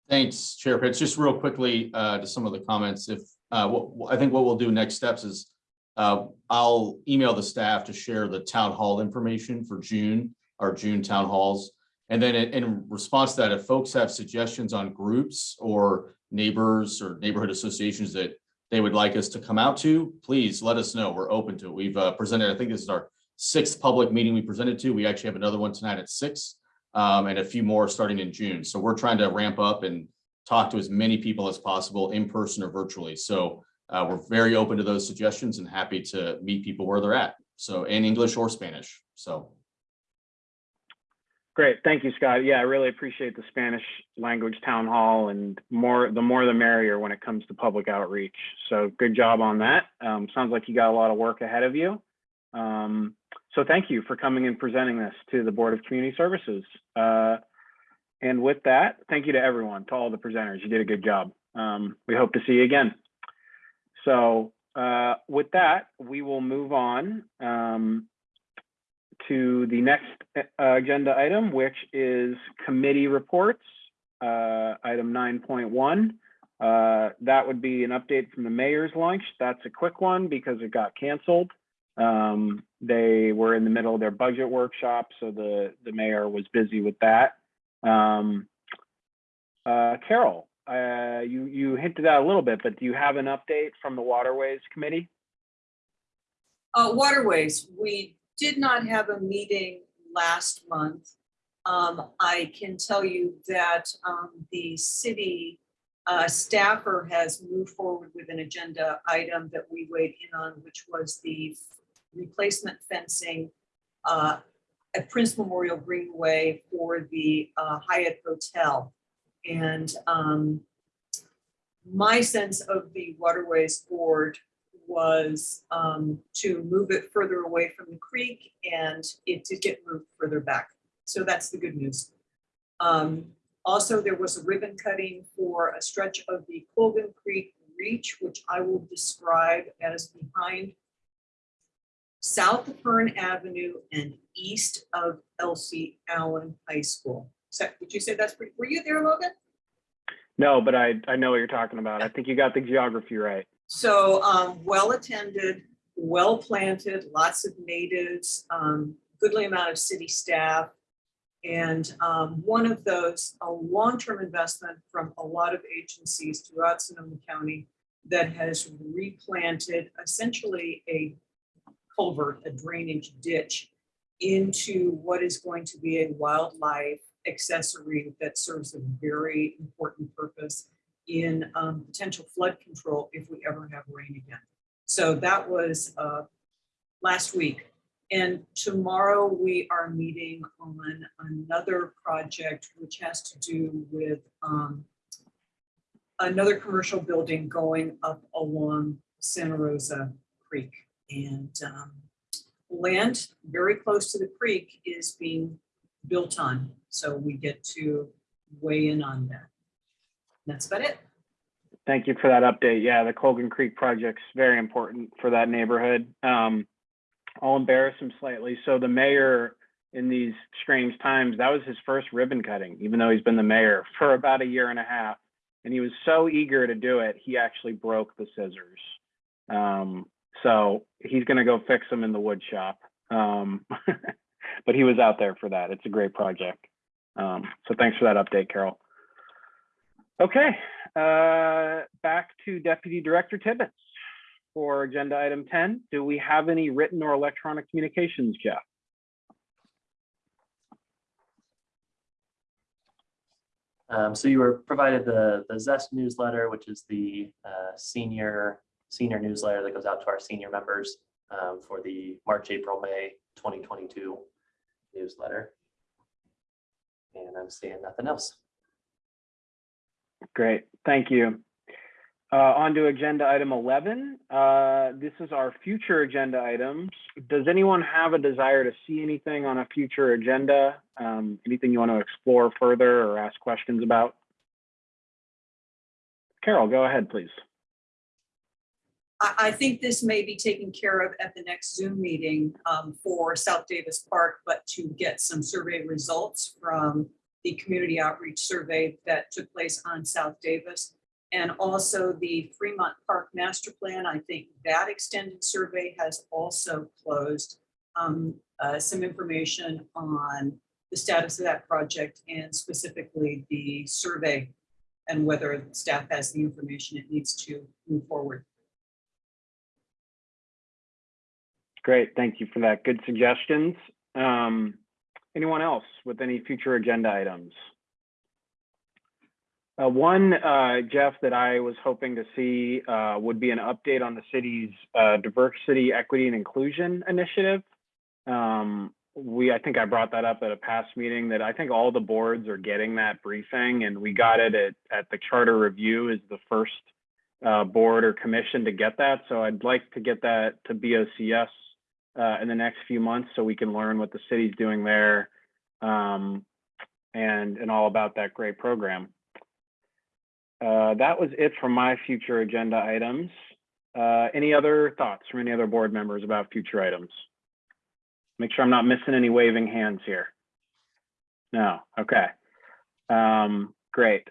Thanks, Chair Pitts. Just real quickly uh, to some of the comments, if, uh, I think what we'll do next steps is uh, I'll email the staff to share the town hall information for June, our June town halls. And then in response to that, if folks have suggestions on groups or neighbors or neighborhood associations that they would like us to come out to, please let us know. We're open to it. We've uh, presented, I think this is our sixth public meeting we presented to. We actually have another one tonight at six um, and a few more starting in June. So we're trying to ramp up and talk to as many people as possible in person or virtually. So uh, we're very open to those suggestions and happy to meet people where they're at. So in English or Spanish. So Great, thank you, Scott. Yeah, I really appreciate the Spanish language town hall and more, the more the merrier when it comes to public outreach. So good job on that. Um, sounds like you got a lot of work ahead of you. Um, so thank you for coming and presenting this to the Board of Community Services. Uh, and with that, thank you to everyone, to all the presenters. You did a good job. Um, we hope to see you again. So uh, with that, we will move on. Um, to the next uh, agenda item, which is committee reports, uh, item 9.1. Uh, that would be an update from the mayor's lunch. That's a quick one because it got canceled. Um, they were in the middle of their budget workshop, so the, the mayor was busy with that. Um, uh, Carol, uh, you, you hinted at a little bit, but do you have an update from the Waterways Committee? Uh, waterways, we did not have a meeting last month. Um, I can tell you that, um, the city, uh, staffer has moved forward with an agenda item that we weighed in on, which was the replacement fencing, uh, at Prince Memorial Greenway for the, uh, Hyatt Hotel. And, um, my sense of the Waterways Board was um, to move it further away from the creek and it did get moved further back. So that's the good news. Um, Also, there was a ribbon cutting for a stretch of the Colgan Creek Reach, which I will describe as behind south of Fern Avenue and east of Elsie Allen High School. So, would you say that's pretty, were you there, Logan? No, but I, I know what you're talking about. I think you got the geography right. So um, well-attended, well-planted, lots of natives, um, goodly amount of city staff. And um, one of those, a long-term investment from a lot of agencies throughout Sonoma County that has replanted essentially a culvert, a drainage ditch into what is going to be a wildlife accessory that serves a very important purpose in um, potential flood control if we ever have rain again. So that was uh, last week. And tomorrow we are meeting on another project which has to do with um, another commercial building going up along Santa Rosa Creek. And um, land very close to the creek is being built on. So we get to weigh in on that. That's about it. Thank you for that update. Yeah, the Colgan Creek project's very important for that neighborhood. Um, I'll embarrass him slightly. So the mayor in these strange times, that was his first ribbon cutting, even though he's been the mayor for about a year and a half. And he was so eager to do it, he actually broke the scissors. Um, so he's gonna go fix them in the wood shop. Um, but he was out there for that. It's a great project. Um, so thanks for that update, Carol. Okay, uh, back to Deputy Director Tibbetts for agenda item 10. Do we have any written or electronic communications, Jeff? Um, so you were provided the, the Zest newsletter, which is the uh, senior, senior newsletter that goes out to our senior members um, for the March, April, May 2022 newsletter. And I'm seeing nothing else. Great, thank you. Uh, on to agenda item 11. Uh, this is our future agenda items. Does anyone have a desire to see anything on a future agenda? Um, anything you want to explore further or ask questions about? Carol, go ahead, please. I, think this may be taken care of at the next Zoom meeting um, for South Davis Park, but to get some survey results from the community outreach survey that took place on South Davis. And also the Fremont Park Master Plan, I think that extended survey has also closed. Um, uh, some information on the status of that project and specifically the survey and whether staff has the information it needs to move forward. Great, thank you for that. Good suggestions. Um, anyone else with any future agenda items? Uh, one, uh, Jeff, that I was hoping to see uh, would be an update on the city's uh, diversity, equity, and inclusion initiative. Um, we, I think I brought that up at a past meeting that I think all the boards are getting that briefing, and we got it at, at the charter review is the first uh, board or commission to get that. So I'd like to get that to BOCS uh, in the next few months so we can learn what the city's doing there um, and, and all about that great program. Uh, that was it for my future agenda items. Uh, any other thoughts from any other board members about future items? Make sure I'm not missing any waving hands here. No, okay. Um, great.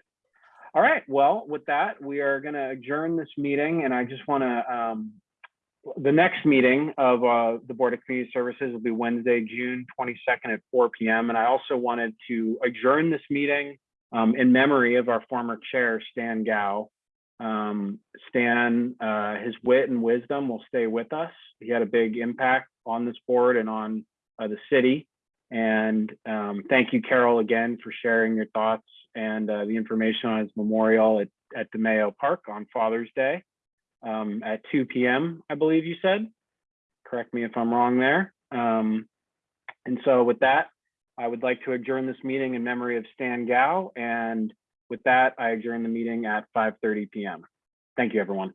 All right, well, with that, we are gonna adjourn this meeting and I just wanna, um, the next meeting of uh, the Board of Community Services will be Wednesday, June 22nd at 4 PM. And I also wanted to adjourn this meeting um, in memory of our former chair, Stan Gow. Um, Stan, uh, his wit and wisdom will stay with us. He had a big impact on this board and on uh, the city. And um, thank you, Carol, again for sharing your thoughts and uh, the information on his memorial at, at DeMayo Park on Father's Day um, at 2 p.m., I believe you said. Correct me if I'm wrong there. Um, and so with that, I would like to adjourn this meeting in memory of Stan Gow. And with that, I adjourn the meeting at 5:30 p.m. Thank you, everyone.